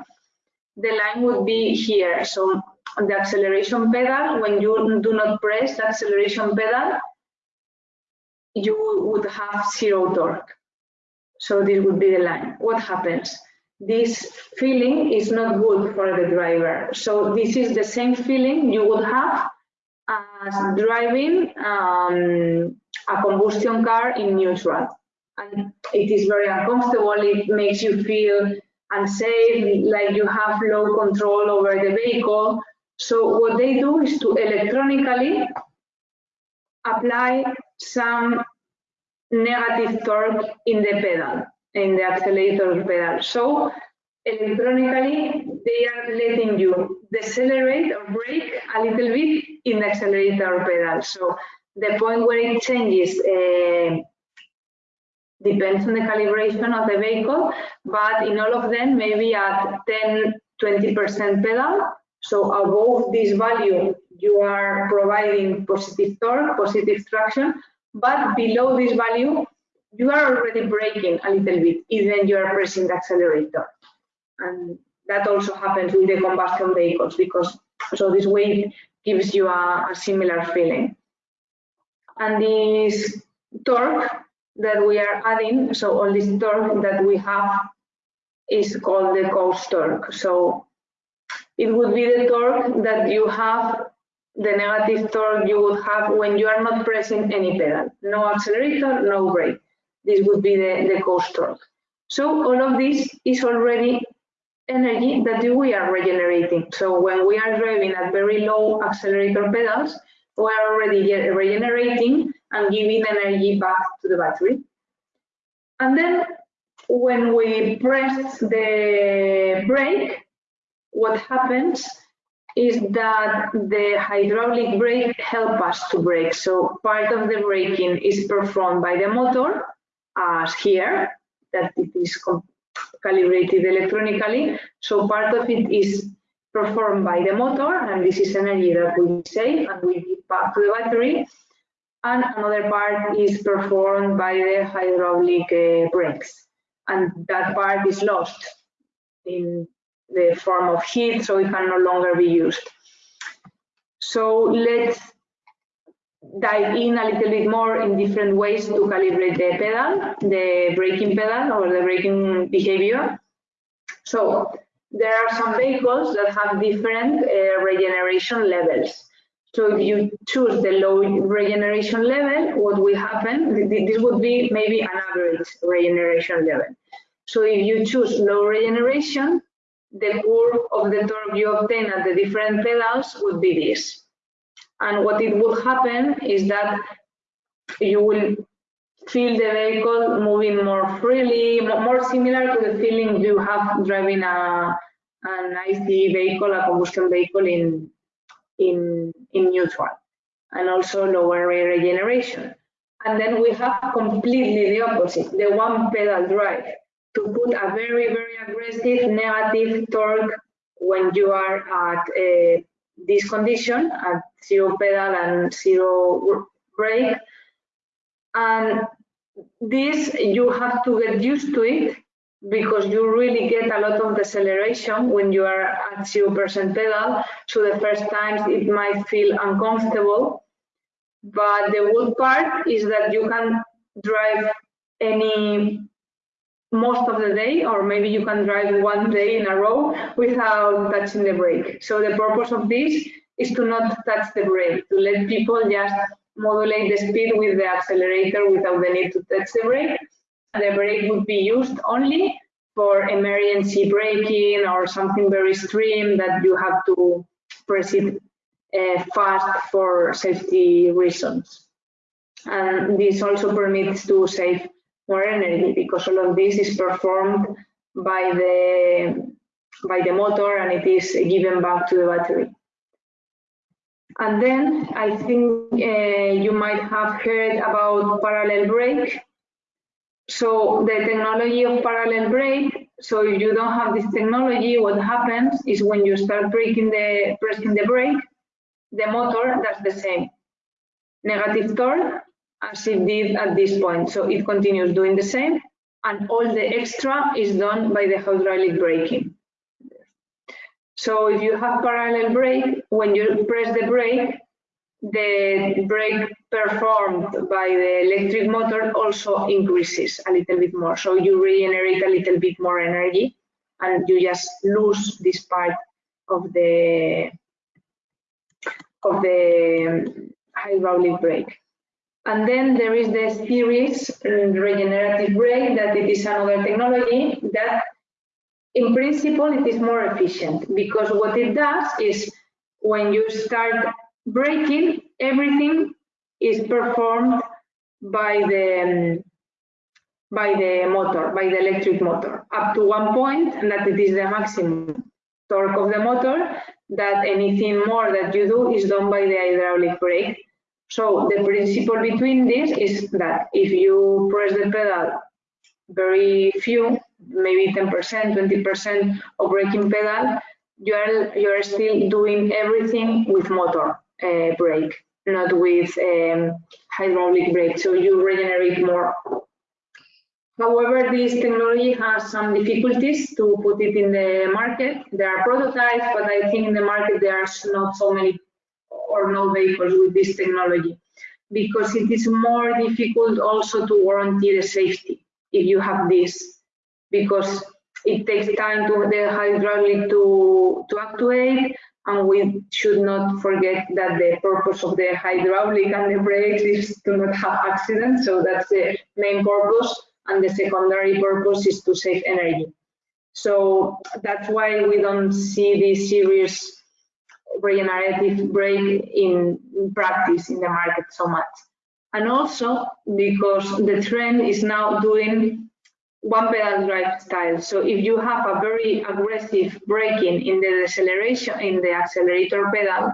the line would be here. So the acceleration pedal, when you do not press the acceleration pedal, you would have zero torque. So this would be the line. What happens? This feeling is not good for the driver. So this is the same feeling you would have as driving um, a combustion car in neutral. And it is very uncomfortable. It makes you feel unsafe, like you have low control over the vehicle. So what they do is to electronically apply some negative torque in the pedal, in the accelerator pedal. So electronically, they are letting you decelerate or brake a little bit in the accelerator pedal. So the point where it changes uh, depends on the calibration of the vehicle, but in all of them, maybe at 10, 20% pedal. So above this value, you are providing positive torque, positive traction, but below this value, you are already braking a little bit, even you are pressing the accelerator. And that also happens with the combustion vehicles because so this way gives you a, a similar feeling. And this torque that we are adding, so all this torque that we have is called the coast torque. So it would be the torque that you have, the negative torque you would have when you are not pressing any pedal. No accelerator, no brake. This would be the, the coast torque. So all of this is already energy that we are regenerating. So when we are driving at very low accelerator pedals, we are already regenerating and giving energy back to the battery. And then when we press the brake, what happens is that the hydraulic brake help us to brake. So part of the braking is performed by the motor, as here, that it is calibrated electronically. So part of it is performed by the motor, and this is energy that we save and we give back to the battery. And another part is performed by the hydraulic uh, brakes, and that part is lost in the form of heat, so it can no longer be used. So let's dive in a little bit more in different ways to calibrate the pedal, the braking pedal or the braking behavior. So there are some vehicles that have different uh, regeneration levels. So if you choose the low regeneration level, what will happen, this would be maybe an average regeneration level. So if you choose low regeneration, the curve of the torque you obtain at the different pedals would be this. And what it would happen is that you will feel the vehicle moving more freely, more similar to the feeling you have driving a, an ICE vehicle, a combustion vehicle in, in, in neutral, and also lower regeneration. And then we have completely the opposite, the one pedal drive, to put a very, very aggressive negative torque when you are at a this condition at zero pedal and zero brake. And this, you have to get used to it because you really get a lot of deceleration when you are at 0% pedal. So the first times it might feel uncomfortable. But the good part is that you can drive any most of the day, or maybe you can drive one day in a row without touching the brake. So the purpose of this is to not touch the brake, to let people just modulate the speed with the accelerator without the need to touch the brake. The brake would be used only for emergency braking or something very extreme that you have to press it uh, fast for safety reasons. And this also permits to save more energy because all of this is performed by the by the motor and it is given back to the battery. And then I think uh, you might have heard about parallel brake. So the technology of parallel brake, so if you don't have this technology, what happens is when you start braking the, pressing the brake, the motor does the same. Negative torque as it did at this point. So it continues doing the same and all the extra is done by the hydraulic braking. So if you have parallel brake, when you press the brake, the brake performed by the electric motor also increases a little bit more. So you regenerate a little bit more energy and you just lose this part of the of the hydraulic brake. And then there is the series uh, regenerative brake that it is another technology that in principle it is more efficient because what it does is when you start braking, everything is performed by the by the motor, by the electric motor, up to one point, and that it is the maximum torque of the motor, that anything more that you do is done by the hydraulic brake. So the principle between this is that if you press the pedal very few, maybe 10%, 20% of braking pedal, you are, you are still doing everything with motor uh, brake, not with um, hydraulic brake. So you regenerate more. However, this technology has some difficulties to put it in the market. There are prototypes, but I think in the market there are not so many or no vehicles with this technology because it is more difficult also to guarantee the safety if you have this because it takes time to the hydraulic to to actuate and we should not forget that the purpose of the hydraulic and the brakes is to not have accidents so that's the main purpose and the secondary purpose is to save energy so that's why we don't see this series regenerative brake in practice in the market so much. And also because the trend is now doing one pedal drive style. So if you have a very aggressive braking in the deceleration, in the accelerator pedal,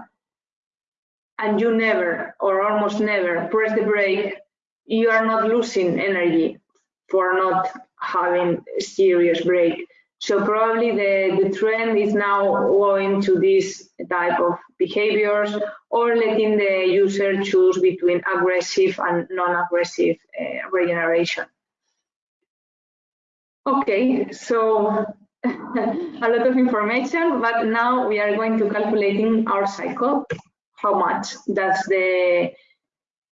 and you never or almost never press the brake, you are not losing energy for not having series brake. So probably the, the trend is now going to this type of behaviors or letting the user choose between aggressive and non-aggressive uh, regeneration. Okay, so a lot of information, but now we are going to calculating our cycle. How much does the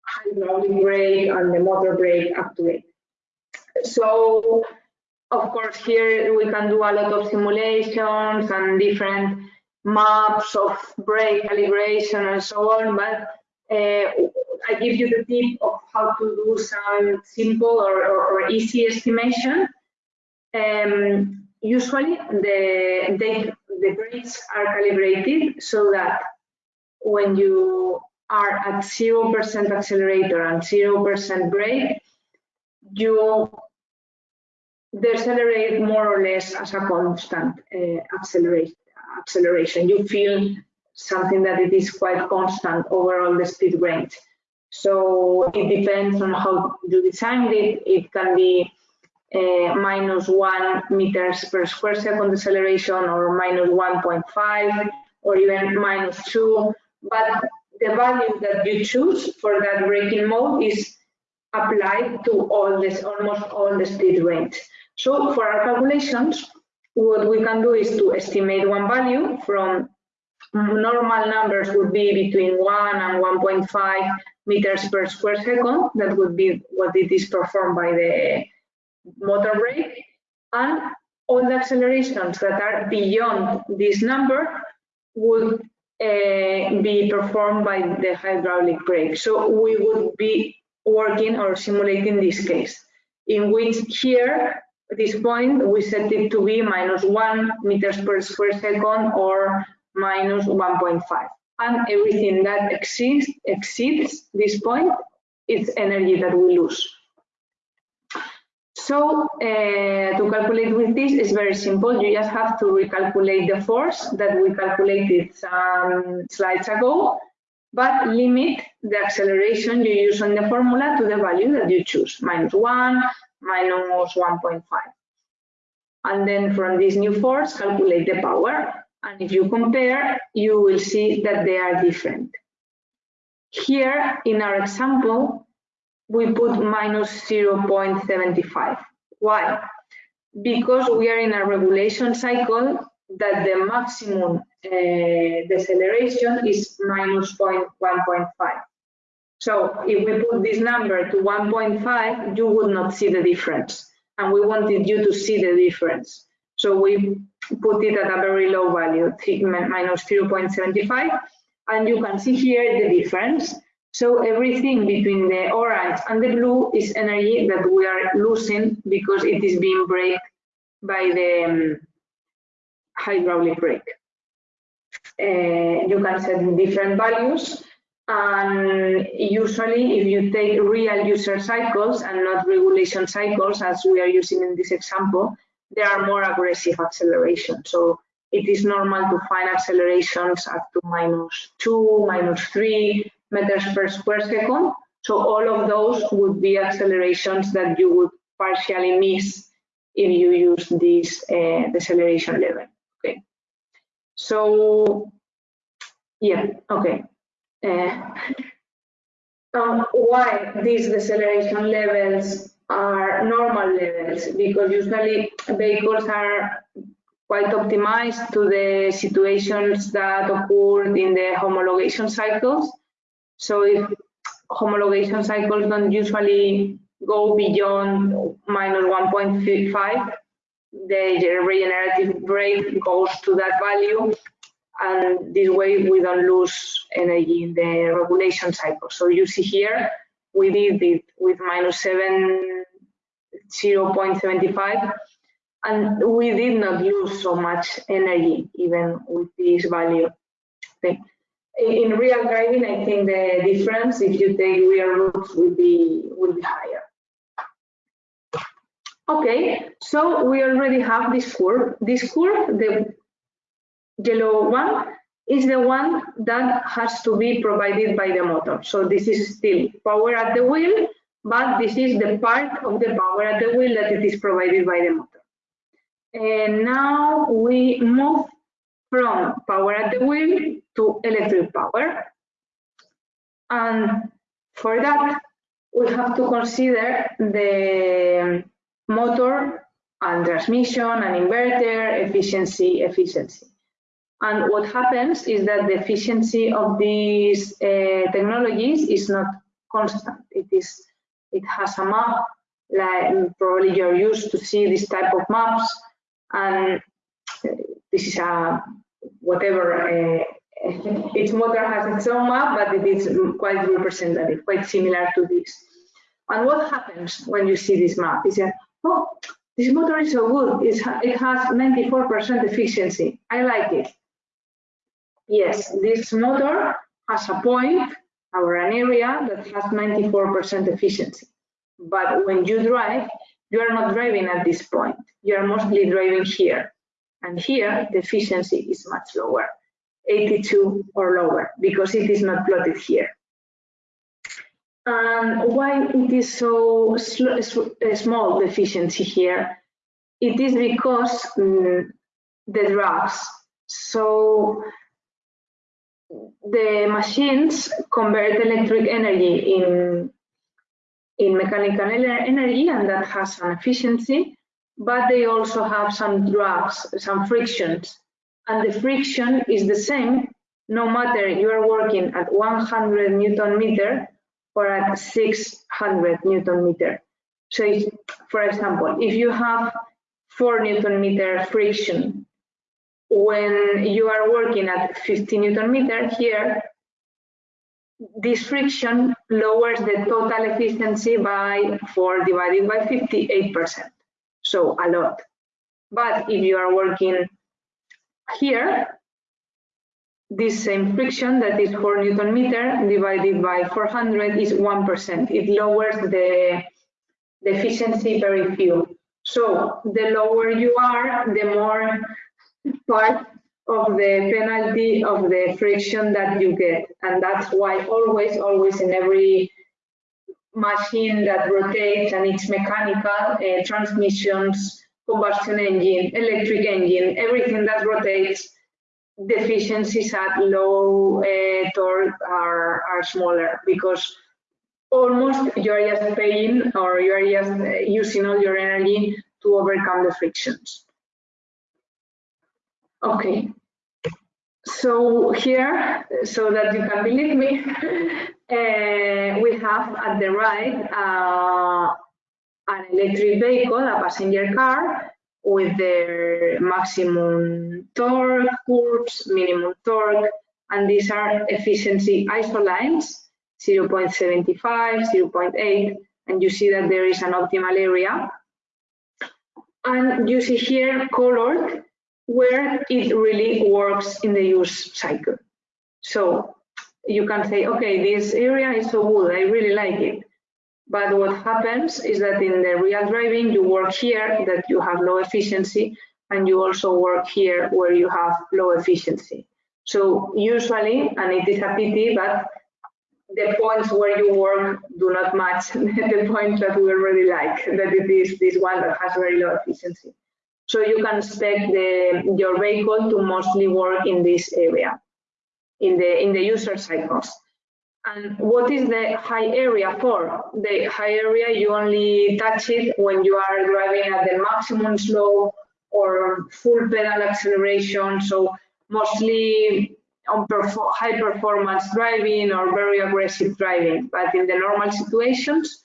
hydraulic brake and the motor brake actuate? So of course, here we can do a lot of simulations and different maps of brake calibration and so on, but uh, I give you the tip of how to do some simple or, or, or easy estimation. Um, usually the, they, the brakes are calibrated so that when you are at 0% accelerator and 0% brake, you decelerate more or less as a constant uh, accelerate, acceleration. You feel something that it is quite constant overall the speed range. So it depends on how you designed it. It can be uh, minus one meters per square second deceleration or minus 1.5 or even minus two. But the value that you choose for that braking mode is applied to all this, almost all the speed range. So for our calculations, what we can do is to estimate one value from normal numbers would be between 1 and 1.5 meters per square second. That would be what it is performed by the motor brake. And all the accelerations that are beyond this number would uh, be performed by the hydraulic brake. So we would be working or simulating this case, in which here this point, we set it to be minus 1 meters per square second or minus 1.5. And everything that exceeds this point, it's energy that we lose. So uh, to calculate with this is very simple. You just have to recalculate the force that we calculated some slides ago but limit the acceleration you use on the formula to the value that you choose, minus 1, minus 1.5. And then from this new force, calculate the power. And if you compare, you will see that they are different. Here, in our example, we put minus 0.75. Why? Because we are in a regulation cycle that the maximum uh, deceleration is minus 1.5. So if we put this number to 1.5, you would not see the difference. And we wanted you to see the difference. So we put it at a very low value, minus 0.75. And you can see here the difference. So everything between the orange and the blue is energy that we are losing because it is being braked by the um, hydraulic brake. Uh, you can set different values and usually if you take real user cycles and not regulation cycles as we are using in this example, there are more aggressive accelerations. So it is normal to find accelerations up to minus two, minus three meters per square second. So all of those would be accelerations that you would partially miss if you use this uh, deceleration level. Okay. So yeah, okay. Uh, um, why these deceleration levels are normal levels? Because usually vehicles are quite optimized to the situations that occurred in the homologation cycles. So if homologation cycles don't usually go beyond minus 1.5, the regenerative brake goes to that value and this way we don't lose energy in the regulation cycle. So you see here, we did it with minus 7, 0.75, and we did not lose so much energy even with this value. Okay. In real driving, I think the difference, if you take real routes, will be will be higher. Okay, so we already have this curve. This curve, the yellow one is the one that has to be provided by the motor. So this is still power at the wheel, but this is the part of the power at the wheel that it is provided by the motor. And now we move from power at the wheel to electric power. And for that, we have to consider the motor and transmission and inverter efficiency, efficiency. And what happens is that the efficiency of these uh, technologies is not constant. It is, it has a map, like probably you're used to see this type of maps, and this is a whatever. Uh, each motor has its own map, but it is quite representative, quite similar to this. And what happens when you see this map is that, oh, this motor is so good. It's, it has 94% efficiency. I like it. Yes, this motor has a point or an area that has 94% efficiency. But when you drive, you are not driving at this point. You are mostly driving here. And here, the efficiency is much lower, 82 or lower, because it is not plotted here. And why it is so small, deficiency here? It is because um, the drags. So the machines convert electric energy in in mechanical energy and that has an efficiency but they also have some drags some frictions and the friction is the same no matter you are working at 100 newton meter or at 600 newton meter so if, for example if you have 4 newton meter friction when you are working at 50 newton meter here, this friction lowers the total efficiency by 4 divided by 58%, so a lot. But if you are working here, this same friction that is 4 newton meter divided by 400 is 1%. It lowers the, the efficiency very few. So the lower you are, the more part of the penalty of the friction that you get. And that's why always, always in every machine that rotates and it's mechanical, uh, transmissions, combustion engine, electric engine, everything that rotates, the efficiencies at low uh, torque are, are smaller because almost you're just paying or you're just uh, using all your energy to overcome the frictions. Okay, so here, so that you can believe me, uh, we have at the right uh, an electric vehicle, a passenger car, with their maximum torque curves, minimum torque, and these are efficiency isolines, 0.75, 0.8, and you see that there is an optimal area. And you see here colored where it really works in the use cycle. So you can say, okay, this area is so good, I really like it. But what happens is that in the real driving, you work here that you have low efficiency, and you also work here where you have low efficiency. So usually, and it is a pity, but the points where you work do not match the points that we already like, that it is this one that has very low efficiency. So you can expect the, your vehicle to mostly work in this area, in the, in the user cycles. And what is the high area for? The high area, you only touch it when you are driving at the maximum slow or full pedal acceleration. So mostly on high performance driving or very aggressive driving. But in the normal situations,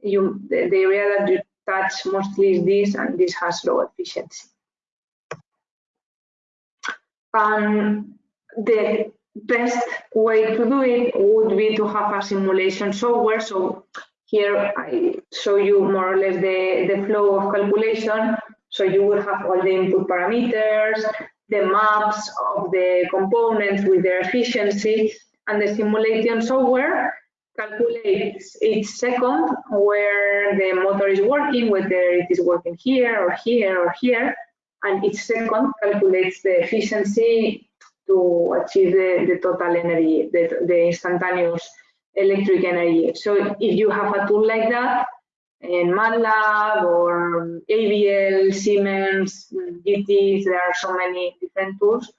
you the, the area that you touch mostly is this, and this has low efficiency. Um, the best way to do it would be to have a simulation software. So here I show you more or less the, the flow of calculation. So you will have all the input parameters, the maps of the components with their efficiency, and the simulation software calculates each second where the motor is working, whether it is working here or here or here, and each second calculates the efficiency to achieve the, the total energy, the, the instantaneous electric energy. So if you have a tool like that, in MATLAB or AVL, Siemens, GTs, there are so many different tools,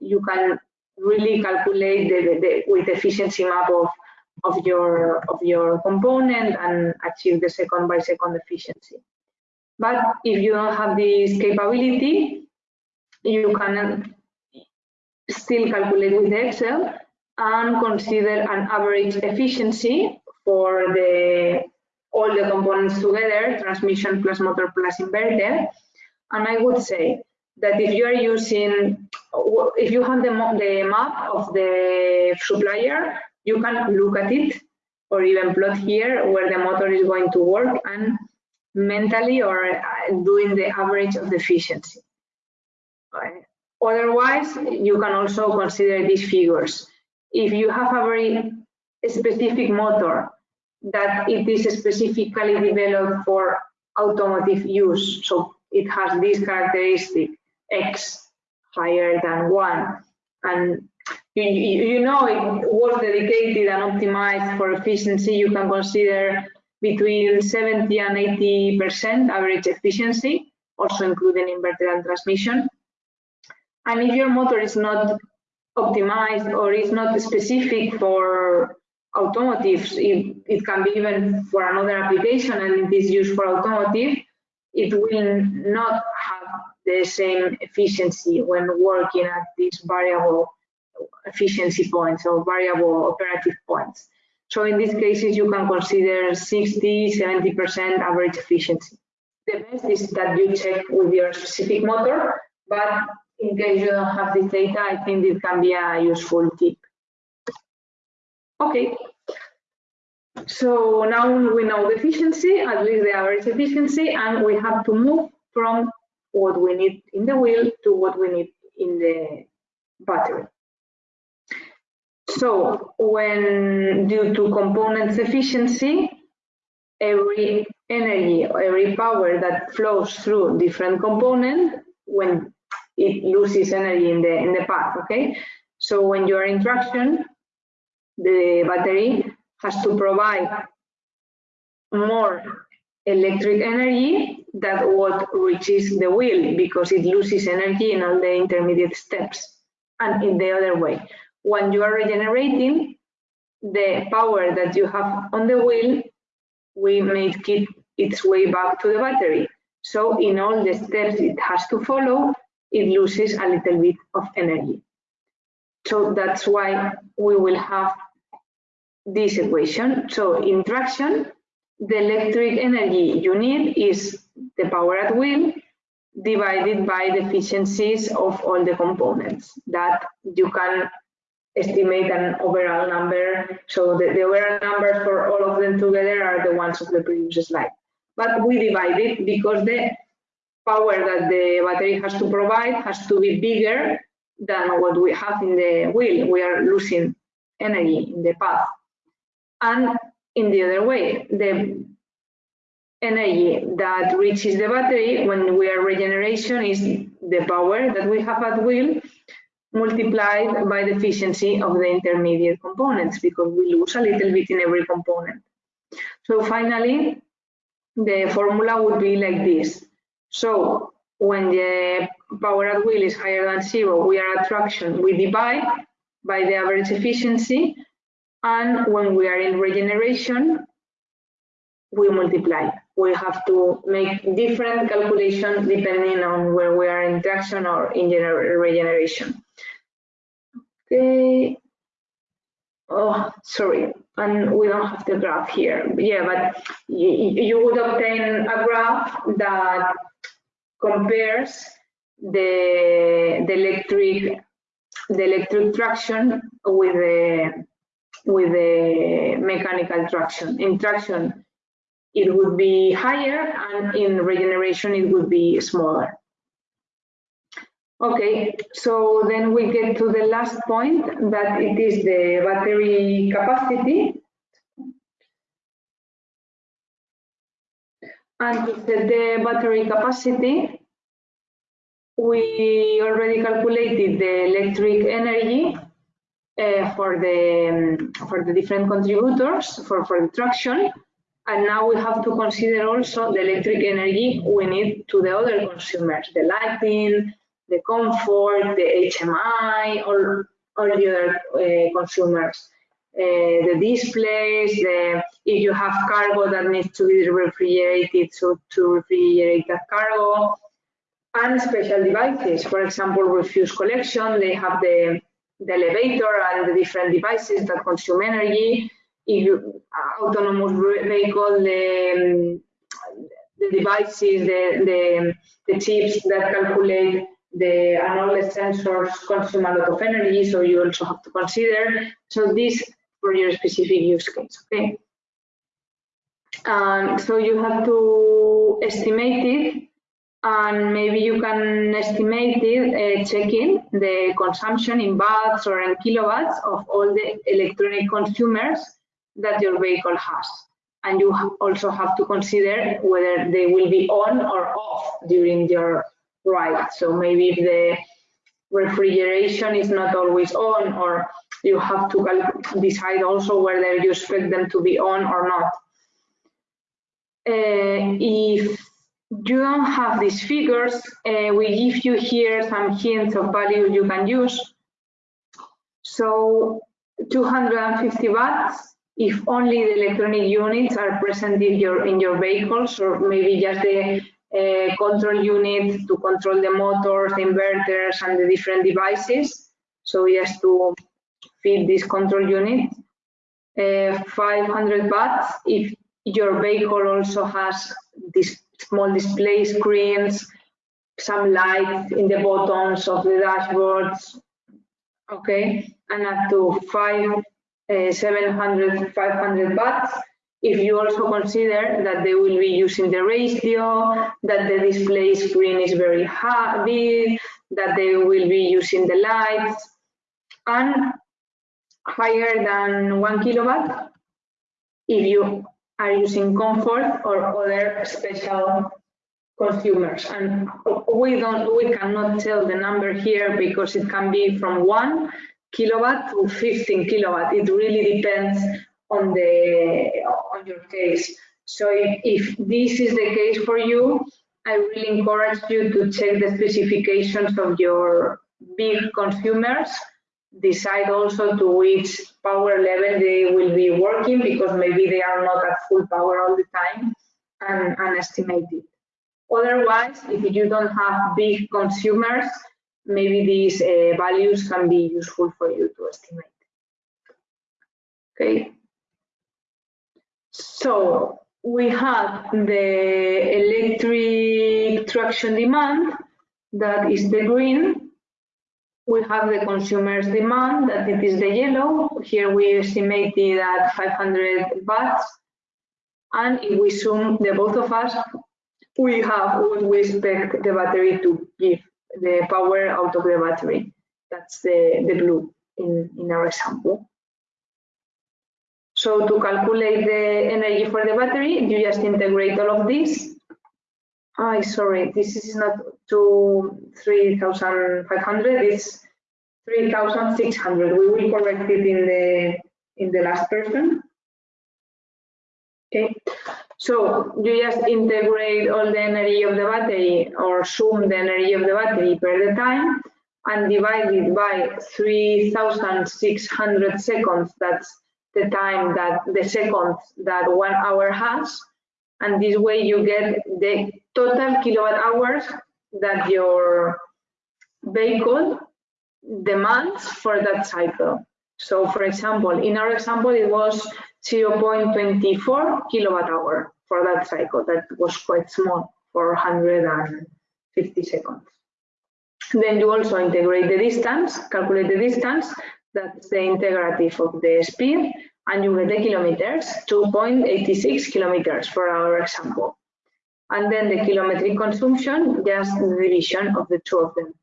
you can really calculate the, the, the, with efficiency map of, of your of your component and achieve the second by second efficiency. But if you don't have this capability, you can still calculate with Excel and consider an average efficiency for the all the components together, transmission plus motor plus inverter. And I would say that if you are using, if you have the, the map of the supplier, you can look at it or even plot here where the motor is going to work and mentally or doing the average of the efficiency. Otherwise, you can also consider these figures. If you have a very specific motor that it is specifically developed for automotive use, so it has this characteristic X higher than one, and you, you know it was dedicated and optimized for efficiency, you can consider between 70 and 80 percent average efficiency, also including inverter and transmission. And if your motor is not optimized or is not specific for automotive, it, it can be even for another application and it is used for automotive, it will not have the same efficiency when working at these variable efficiency points or variable operative points. So in these cases, you can consider 60, 70% average efficiency. The best is that you check with your specific motor, but in case you don't have this data, I think it can be a useful tip. Okay. So now we know the efficiency, at least the average efficiency, and we have to move from what we need in the wheel to what we need in the battery. So when due to components efficiency, every energy every power that flows through different component, when it loses energy in the in the path. Okay, so when you are in traction, the battery has to provide more electric energy than what reaches the wheel because it loses energy in all the intermediate steps and in the other way. When you are regenerating, the power that you have on the wheel we make it its way back to the battery. So in all the steps it has to follow, it loses a little bit of energy. So that's why we will have this equation. So in traction, the electric energy you need is the power at wheel divided by the efficiencies of all the components that you can estimate an overall number. So the, the overall numbers for all of them together are the ones of the previous slide. But we divide it because the power that the battery has to provide has to be bigger than what we have in the wheel. We are losing energy in the path. And in the other way, the energy that reaches the battery when we are regeneration is the power that we have at wheel multiplied by the efficiency of the intermediate components because we lose a little bit in every component. So finally, the formula would be like this. So when the power at wheel is higher than zero, we are at traction, we divide by the average efficiency. And when we are in regeneration, we multiply. We have to make different calculations depending on where we are in traction or in regeneration. Okay. Oh, sorry, and we don't have the graph here. Yeah, but you, would obtain a graph that compares the, the electric the electric traction with the with the mechanical traction. In traction, it would be higher, and in regeneration, it would be smaller. Okay, so then we get to the last point that it is the battery capacity. And to set the battery capacity, we already calculated the electric energy uh, for the um, for the different contributors for, for the traction. And now we have to consider also the electric energy we need to the other consumers, the lighting, the comfort, the HMI, or all the other uh, consumers. Uh, the displays, the, if you have cargo that needs to be refrigerated, so to refrigerate that cargo, and special devices. For example, refuse collection, they have the, the elevator and the different devices that consume energy. If you, uh, autonomous vehicle, the, the devices, the, the, the chips that calculate the the sensors consume a lot of energy, so you also have to consider. So this for your specific use case, okay? And so you have to estimate it, and maybe you can estimate it uh, checking the consumption in watts or in kilowatts of all the electronic consumers that your vehicle has. And you also have to consider whether they will be on or off during your right. So maybe if the refrigeration is not always on or you have to decide also whether you expect them to be on or not. Uh, if you don't have these figures, uh, we give you here some hints of values you can use. So 250 watts, if only the electronic units are present in your in your vehicles, or maybe just the uh, control unit to control the motors, the inverters, and the different devices. So just to feed this control unit. Uh, 500 watts if your vehicle also has these small display screens, some lights in the buttons of the dashboards, okay, and up to five, uh, 700, 500 watts if you also consider that they will be using the radio, that the display screen is very big, that they will be using the lights, and higher than one kilowatt if you are using comfort or other special consumers. And we don't, we cannot tell the number here because it can be from one kilowatt to 15 kilowatt. It really depends on the on your case. So if, if this is the case for you, I really encourage you to check the specifications of your big consumers. Decide also to which power level they will be working because maybe they are not at full power all the time and, and estimate it. Otherwise, if you don't have big consumers, maybe these uh, values can be useful for you to estimate. Okay. So we have the electric traction demand, that is the green. We have the consumer's demand, that it is the yellow. Here we estimated at 500 watts. And if we sum the both of us, we have what we expect the battery to give, the power out of the battery. That's the, the blue in, in our example. So to calculate the energy for the battery, you just integrate all of this. I sorry, this is not to 3,500, it's 3,600. We will correct it in the in the last person. Okay, so you just integrate all the energy of the battery or sum the energy of the battery per the time and divide it by 3,600 seconds. That's the time that the seconds that one hour has. And this way you get the total kilowatt hours that your vehicle demands for that cycle. So for example, in our example, it was 0.24 kilowatt hour for that cycle. That was quite small for 150 seconds. Then you also integrate the distance, calculate the distance, that's the integrative of the speed, and you get the kilometers, 2.86 kilometers for our example. And then the kilometric consumption, just the division of the two of them.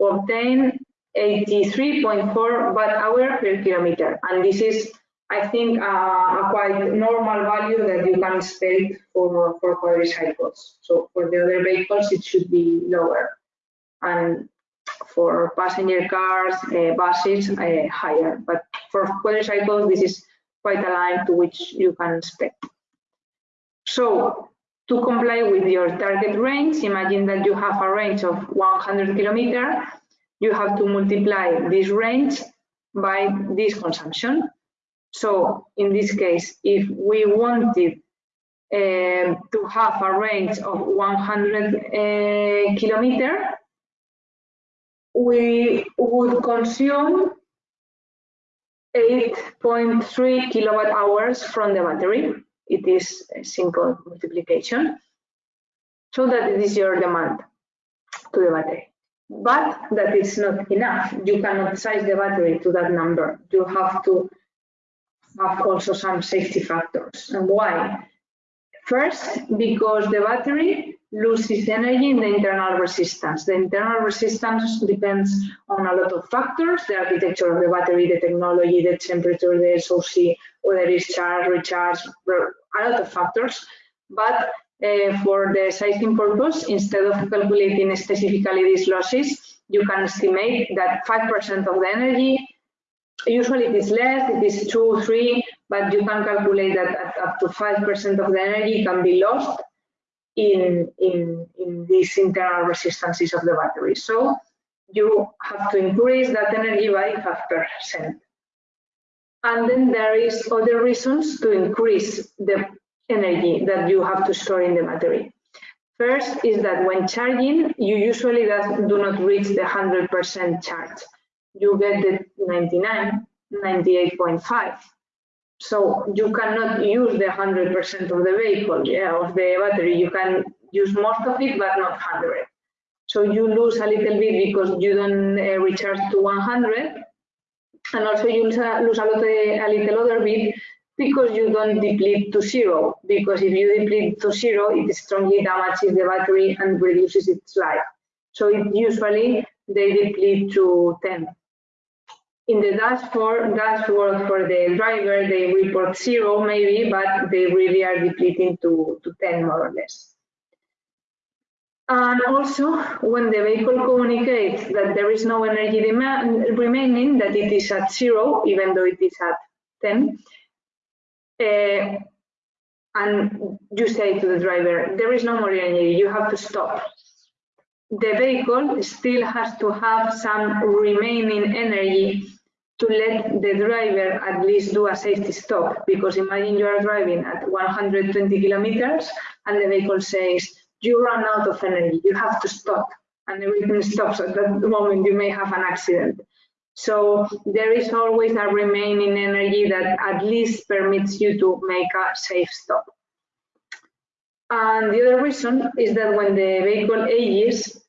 Obtain 83.4 watt hour per kilometer. And this is I think uh, a quite normal value that you can expect for, for quadricycles. So for the other vehicles, it should be lower. And for passenger cars, uh, buses, uh, higher. But for quadricycles, this is quite aligned to which you can expect. So to comply with your target range, imagine that you have a range of 100 kilometers. You have to multiply this range by this consumption. So in this case, if we wanted uh, to have a range of 100 uh, kilometer, we would consume 8.3 kilowatt hours from the battery. It is a simple multiplication. So that it is your demand to the battery. But that is not enough. You cannot size the battery to that number. You have to have also some safety factors. And why? First, because the battery loses energy in the internal resistance. The internal resistance depends on a lot of factors, the architecture of the battery, the technology, the temperature, the SOC, whether it's charge, recharge, a lot of factors. But uh, for the sizing purpose, instead of calculating specifically these losses, you can estimate that 5% of the energy Usually it is less, it is two, three, but you can calculate that up to 5% of the energy can be lost in, in, in these internal resistances of the battery. So you have to increase that energy by 5%. And then there is other reasons to increase the energy that you have to store in the battery. First is that when charging, you usually do not reach the 100% charge you get the 99, 98.5. So you cannot use the 100% of the vehicle, yeah, of the battery. You can use most of it, but not 100. So you lose a little bit because you don't uh, recharge to 100. And also you lose a, uh, a little other bit because you don't deplete to zero. Because if you deplete to zero, it strongly damages the battery and reduces its life. So it usually they deplete to 10 in the dashboard, dashboard for the driver, they report zero maybe, but they really are depleting to, to 10 more or less. And also, when the vehicle communicates that there is no energy demand remaining, that it is at zero, even though it is at 10, uh, and you say to the driver, there is no more energy, you have to stop. The vehicle still has to have some remaining energy to let the driver at least do a safety stop. Because imagine you are driving at 120 kilometers and the vehicle says, you run out of energy, you have to stop. And everything stops at that moment, you may have an accident. So there is always a remaining energy that at least permits you to make a safe stop. And the other reason is that when the vehicle ages,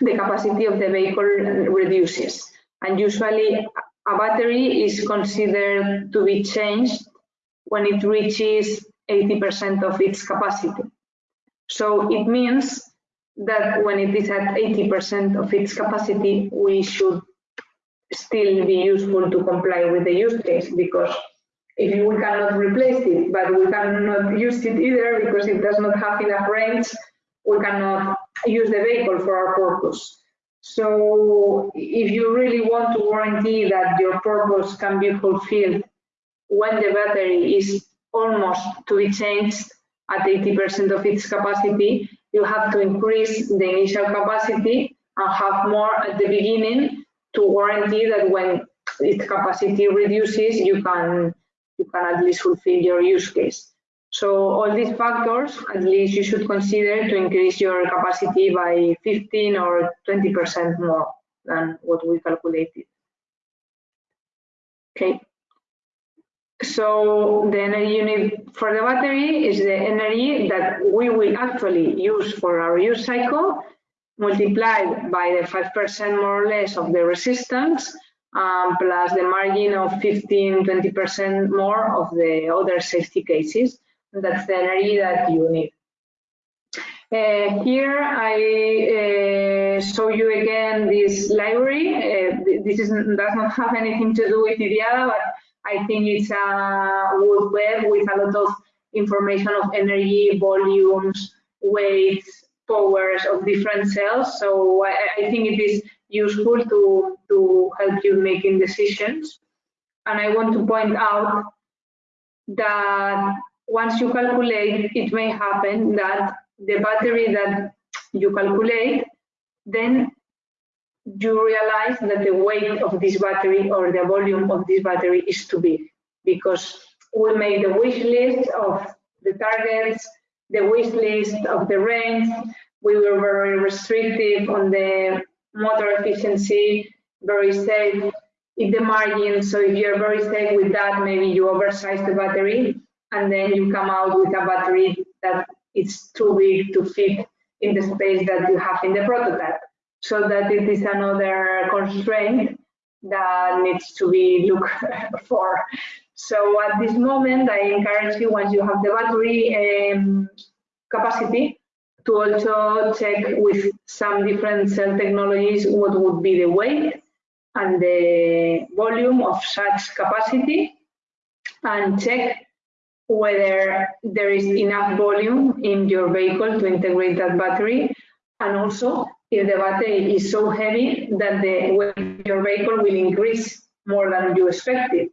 the capacity of the vehicle reduces. And usually a battery is considered to be changed when it reaches 80% of its capacity. So it means that when it is at 80% of its capacity, we should still be useful to comply with the use case because if we cannot replace it, but we cannot use it either because it does not have enough range, we cannot use the vehicle for our purpose. So if you really want to guarantee that your purpose can be fulfilled when the battery is almost to be changed at 80% of its capacity, you have to increase the initial capacity and have more at the beginning to guarantee that when its capacity reduces, you can you can at least fulfill your use case. So all these factors, at least you should consider to increase your capacity by 15 or 20% more than what we calculated. Okay. So the energy unit for the battery is the energy that we will actually use for our use cycle multiplied by the 5% more or less of the resistance um, plus the margin of 15, 20% more of the other safety cases. That's the energy that you need. Uh, here I uh, show you again this library. Uh, this is, does not have anything to do with IDIADA, but I think it's a good web with a lot of information of energy, volumes, weights, powers of different cells. So I, I think it is useful to, to help you making decisions. And I want to point out that once you calculate, it may happen that the battery that you calculate, then you realize that the weight of this battery or the volume of this battery is too big because we made the wish list of the targets, the wish list of the range. We were very restrictive on the motor efficiency, very safe in the margin. So if you're very safe with that, maybe you oversize the battery and then you come out with a battery that is too big to fit in the space that you have in the prototype. So that it is another constraint that needs to be looked for. So at this moment, I encourage you, once you have the battery um, capacity, to also check with some different cell technologies what would be the weight and the volume of such capacity and check whether there is enough volume in your vehicle to integrate that battery and also if the battery is so heavy that the weight of your vehicle will increase more than you expected.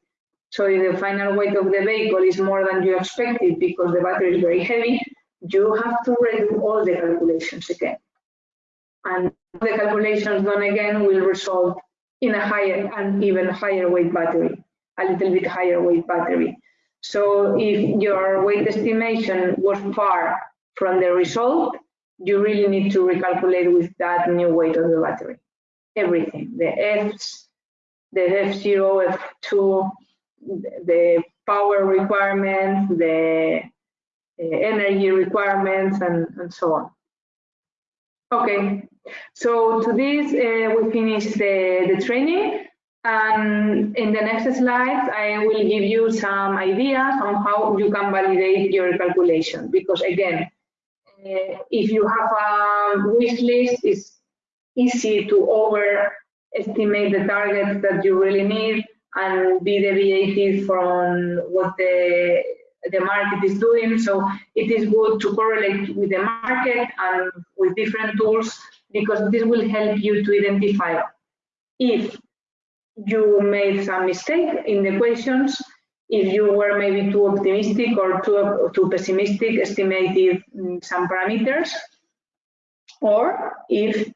So if the final weight of the vehicle is more than you expected because the battery is very heavy, you have to redo all the calculations again. And the calculations done again will result in a higher and even higher weight battery, a little bit higher weight battery. So if your weight estimation was far from the result, you really need to recalculate with that new weight of the battery. Everything, the Fs, the F0, F2, the power requirements, the uh, energy requirements and, and so on. Okay, so to this uh, we finish the, the training and in the next slides I will give you some ideas on how you can validate your calculation because again uh, if you have a wish list it's easy to overestimate the targets that you really need and be deviated from what the the market is doing. So it is good to correlate with the market and with different tools because this will help you to identify if you made some mistake in the equations, if you were maybe too optimistic or too, too pessimistic estimated mm, some parameters, or if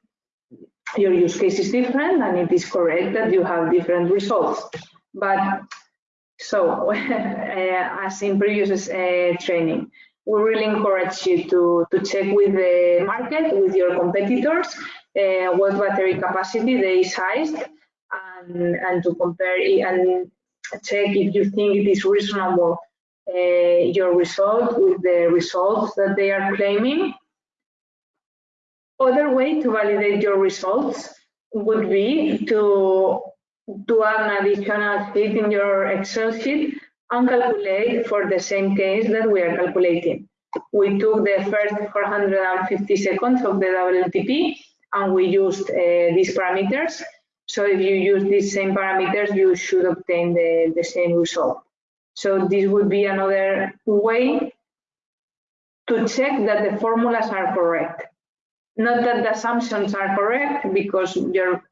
your use case is different and it is correct that you have different results. But so, uh, as in previous uh, training, we really encourage you to, to check with the market, with your competitors, uh, what battery capacity they sized, and, and to compare it and check if you think it is reasonable uh, your result with the results that they are claiming. Other way to validate your results would be to do an additional sheet in your Excel sheet and calculate for the same case that we are calculating. We took the first 450 seconds of the WTP and we used uh, these parameters. So if you use these same parameters, you should obtain the, the same result. So this would be another way to check that the formulas are correct. Not that the assumptions are correct because your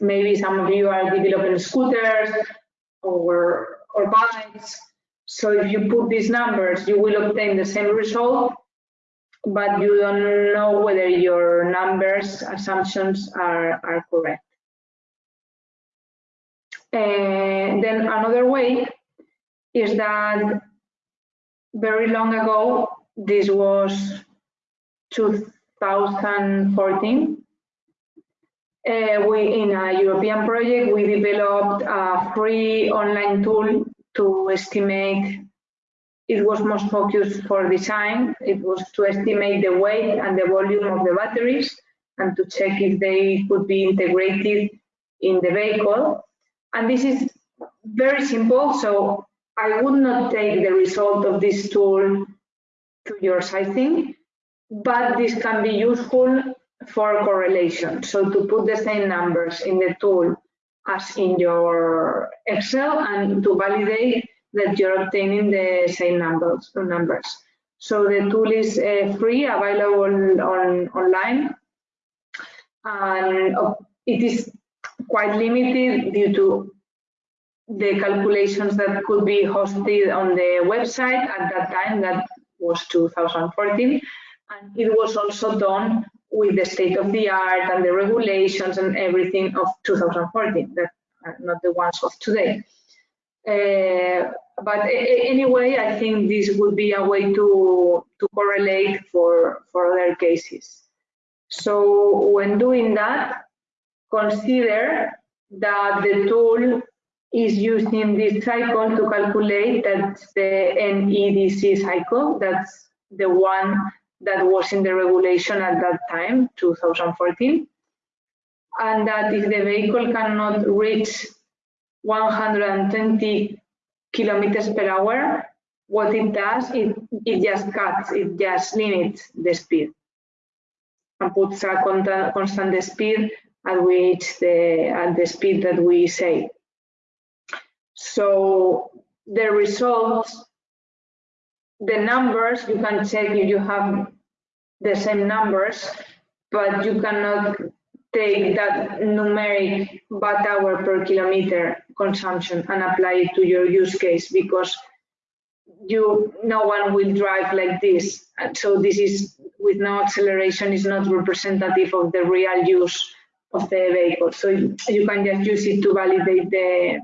maybe some of you are developing scooters or, or bikes. So if you put these numbers, you will obtain the same result, but you don't know whether your numbers assumptions are, are correct. And then another way is that very long ago, this was 2014, uh, we in a European project, we developed a free online tool to estimate. It was most focused for design. It was to estimate the weight and the volume of the batteries and to check if they could be integrated in the vehicle. And this is very simple. So I would not take the result of this tool to your sizing, but this can be useful for correlation. So to put the same numbers in the tool as in your Excel and to validate that you're obtaining the same numbers. numbers. So the tool is uh, free, available on online, and it is quite limited due to the calculations that could be hosted on the website at that time, that was 2014, and it was also done with the state of the art and the regulations and everything of 2014, that are not the ones of today. Uh, but anyway, I think this would be a way to, to correlate for, for other cases. So when doing that, consider that the tool is using this cycle to calculate that's the NEDC cycle. That's the one that was in the regulation at that time, 2014, and that if the vehicle cannot reach 120 kilometers per hour, what it does, it, it just cuts, it just limits the speed and puts a constant speed at which the, at the speed that we say. So the results the numbers, you can check if you have the same numbers, but you cannot take that numeric watt hour per kilometer consumption and apply it to your use case because you no one will drive like this. So this is with no acceleration is not representative of the real use of the vehicle. So you can just use it to validate the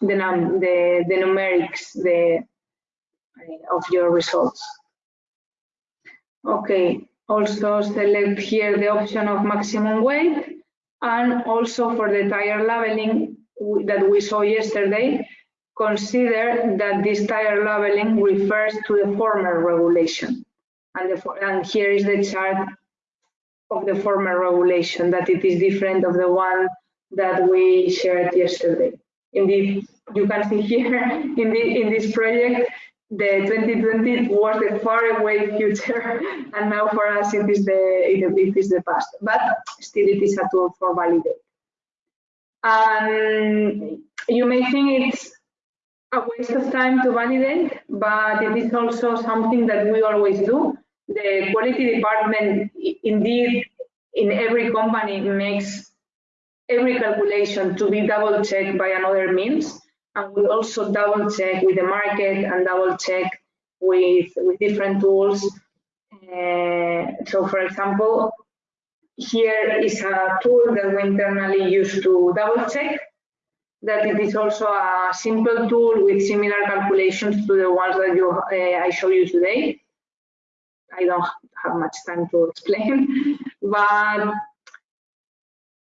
the num the, the numerics, the eh, of your results. Okay, also select here the option of maximum weight and also for the tire labeling that we saw yesterday, consider that this tire labeling refers to the former regulation. And, the, and here is the chart of the former regulation, that it is different of the one that we shared yesterday. Indeed, you can see here in, the, in this project the 2020 was the far away future and now for us it is the it is the past but still it is a tool for validate and you may think it's a waste of time to validate, but it is also something that we always do. The quality department, indeed, in every company makes every calculation to be double checked by another means. And we also double check with the market and double check with, with different tools. Uh, so for example, here is a tool that we internally use to double check that it is also a simple tool with similar calculations to the ones that you, uh, I show you today. I don't have much time to explain, but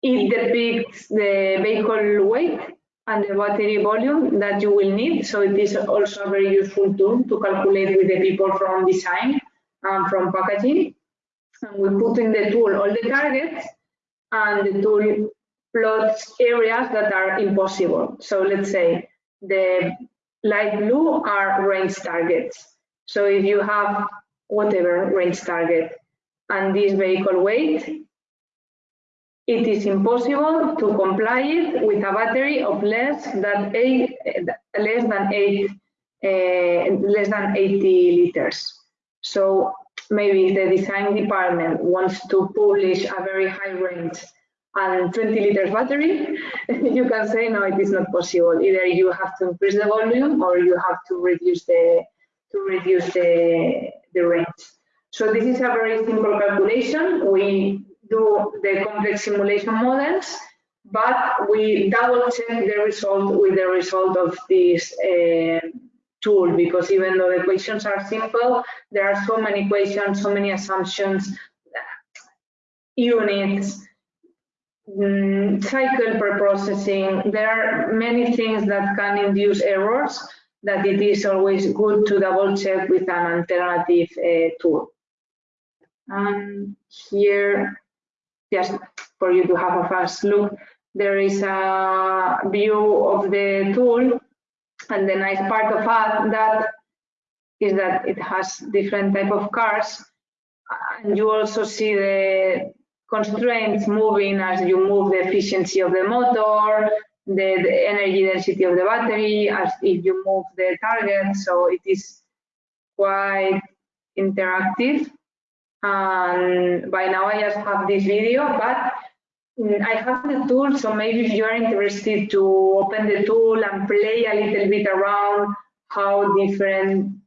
it depicts the vehicle weight and the battery volume that you will need. So it is also a very useful tool to calculate with the people from design and from packaging. And we put in the tool all the targets and the tool plots areas that are impossible. So let's say the light blue are range targets. So if you have whatever range target and this vehicle weight, it is impossible to comply it with a battery of less than eight, less than eight, uh, less than 80 liters. So maybe the design department wants to publish a very high range and 20 liters battery, you can say no, it is not possible. Either you have to increase the volume or you have to reduce the to reduce the the range. So this is a very simple calculation. We do the complex simulation models, but we double check the result with the result of this uh, tool because even though the equations are simple, there are so many equations, so many assumptions, units, mm, cycle per processing. There are many things that can induce errors that it is always good to double check with an alternative uh, tool. And here just for you to have a fast look, there is a view of the tool and the nice part of that is that it has different type of cars and you also see the constraints moving as you move the efficiency of the motor, the, energy density of the battery, as if you move the target. So it is quite interactive and by now I just have this video, but mm, I have the tool, so maybe if you're interested to open the tool and play a little bit around how different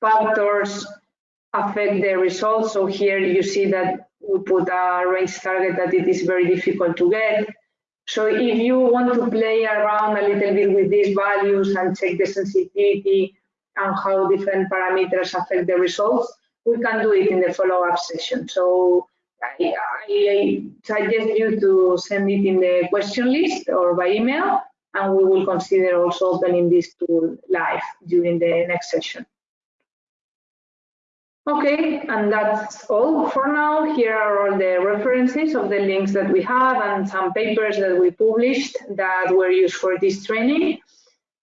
factors affect the results. So here you see that we put a range target that it is very difficult to get. So if you want to play around a little bit with these values and check the sensitivity and how different parameters affect the results, we can do it in the follow-up session. So I, I, suggest you to send it in the question list or by email, and we will consider also opening this tool live during the next session. Okay, and that's all for now. Here are all the references of the links that we have and some papers that we published that were used for this training.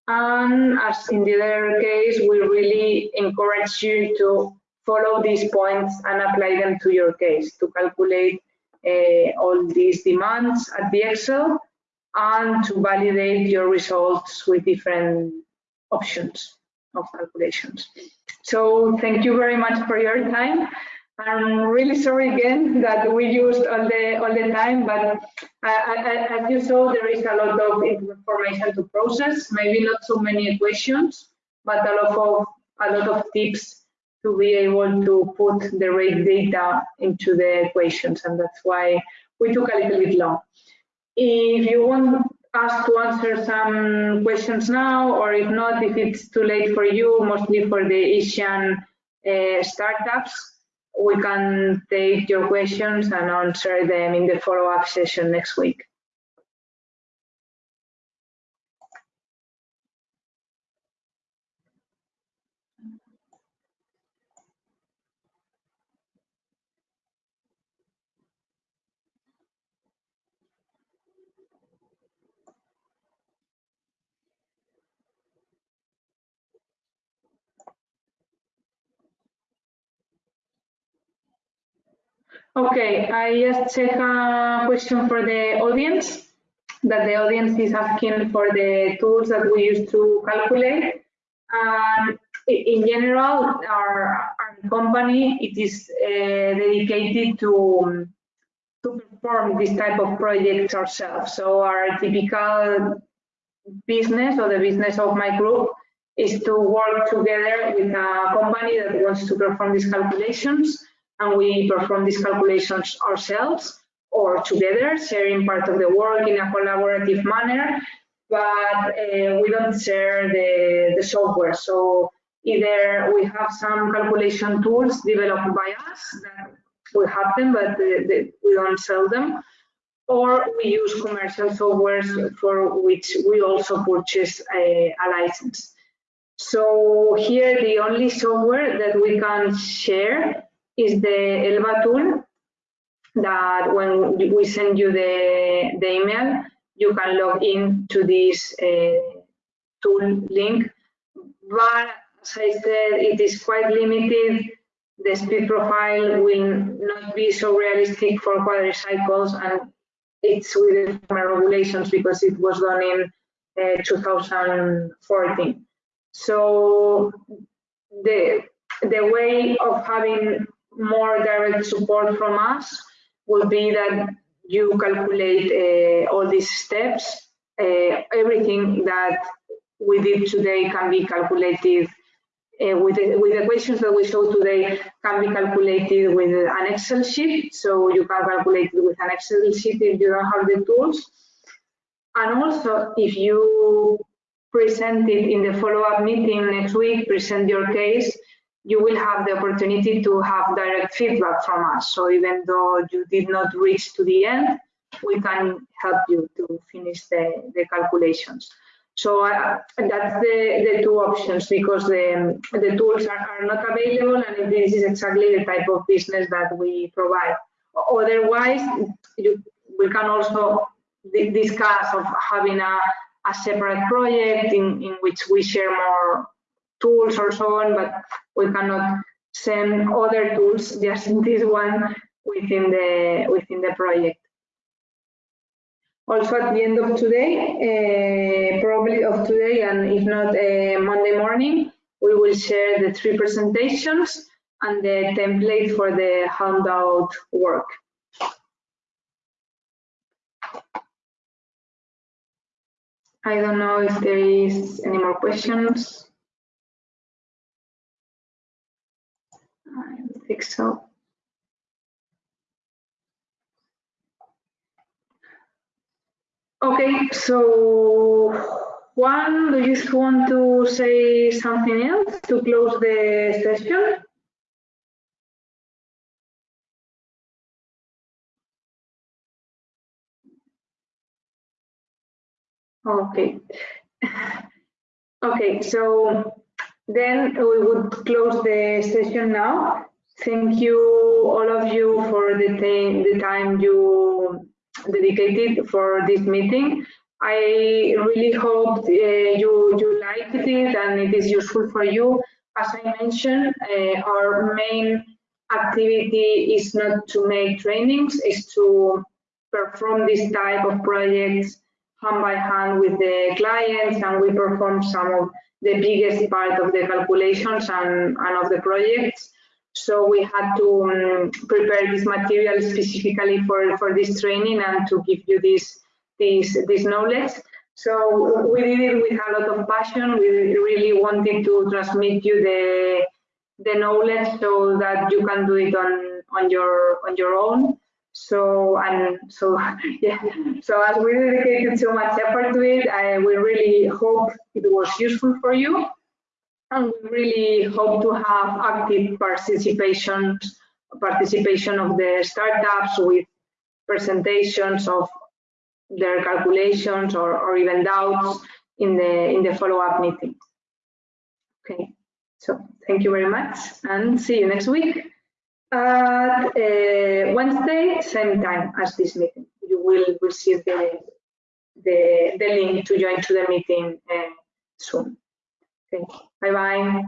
And as in the other case, we really encourage you to follow these points and apply them to your case to calculate uh, all these demands at the Excel and to validate your results with different options of calculations. So thank you very much for your time. I'm really sorry again that we used all the all the time, but as you saw, there is a lot of information to process. Maybe not so many questions, but a lot of a lot of tips to be able to put the rate data into the equations, and that's why we took a little bit long. If you want us to answer some questions now, or if not, if it's too late for you, mostly for the Asian uh, startups, we can take your questions and answer them in the follow-up session next week. Okay, I just check a question for the audience that the audience is asking for the tools that we use to calculate. And in general, our, our company, it is uh, dedicated to, to perform this type of projects ourselves. So our typical business or the business of my group is to work together with a company that wants to perform these calculations and we perform these calculations ourselves or together, sharing part of the work in a collaborative manner, but uh, we don't share the, the software. So either we have some calculation tools developed by us that we have them, but the, the, we don't sell them, or we use commercial softwares for which we also purchase a, a license. So here the only software that we can share is the Elba tool that when we send you the, the email, you can log in to this uh, tool link. But as I said, it is quite limited. The speed profile will not be so realistic for quadricycles and it's within regulations because it was done in uh, 2014. So the, the way of having more direct support from us would be that you calculate uh, all these steps. Uh, everything that we did today can be calculated uh, with, the, with the equations that we showed today can be calculated with an Excel sheet. So you can calculate it with an Excel sheet if you don't have the tools. And also, if you present it in the follow-up meeting next week, present your case, you will have the opportunity to have direct feedback from us. So even though you did not reach to the end, we can help you to finish the, the calculations. So uh, that's the, the two options because the, the tools are, are not available and this is exactly the type of business that we provide. Otherwise, you, we can also discuss of having a, a separate project in, in which we share more tools or so on, but we cannot send other tools, just this one within the within the project. Also at the end of today, uh, probably of today, and if not uh, Monday morning, we will share the three presentations and the template for the handout work. I don't know if there is any more questions. I think so. Okay, so Juan, do you want to say something else to close the session? Okay. Okay, so then we would close the session now. Thank you, all of you, for the, the time you dedicated for this meeting. I really hope uh, you, you liked it and it is useful for you. As I mentioned, uh, our main activity is not to make trainings, is to perform this type of projects hand by hand with the clients and we perform some of the biggest part of the calculations and, and of the projects. So we had to um, prepare this material specifically for, for this training and to give you this, this, this knowledge. So we did it with a lot of passion. We really wanted to transmit you the, the knowledge so that you can do it on, on, your, on your own. So and so yeah. So as we dedicated so much effort to it, I, we really hope it was useful for you, and we really hope to have active participation participation of the startups with presentations of their calculations or, or even doubts in the in the follow-up meeting. Okay, so thank you very much and see you next week at uh, Wednesday, same time as this meeting. You will receive the, the, the link to join to the meeting uh, soon. you. bye-bye.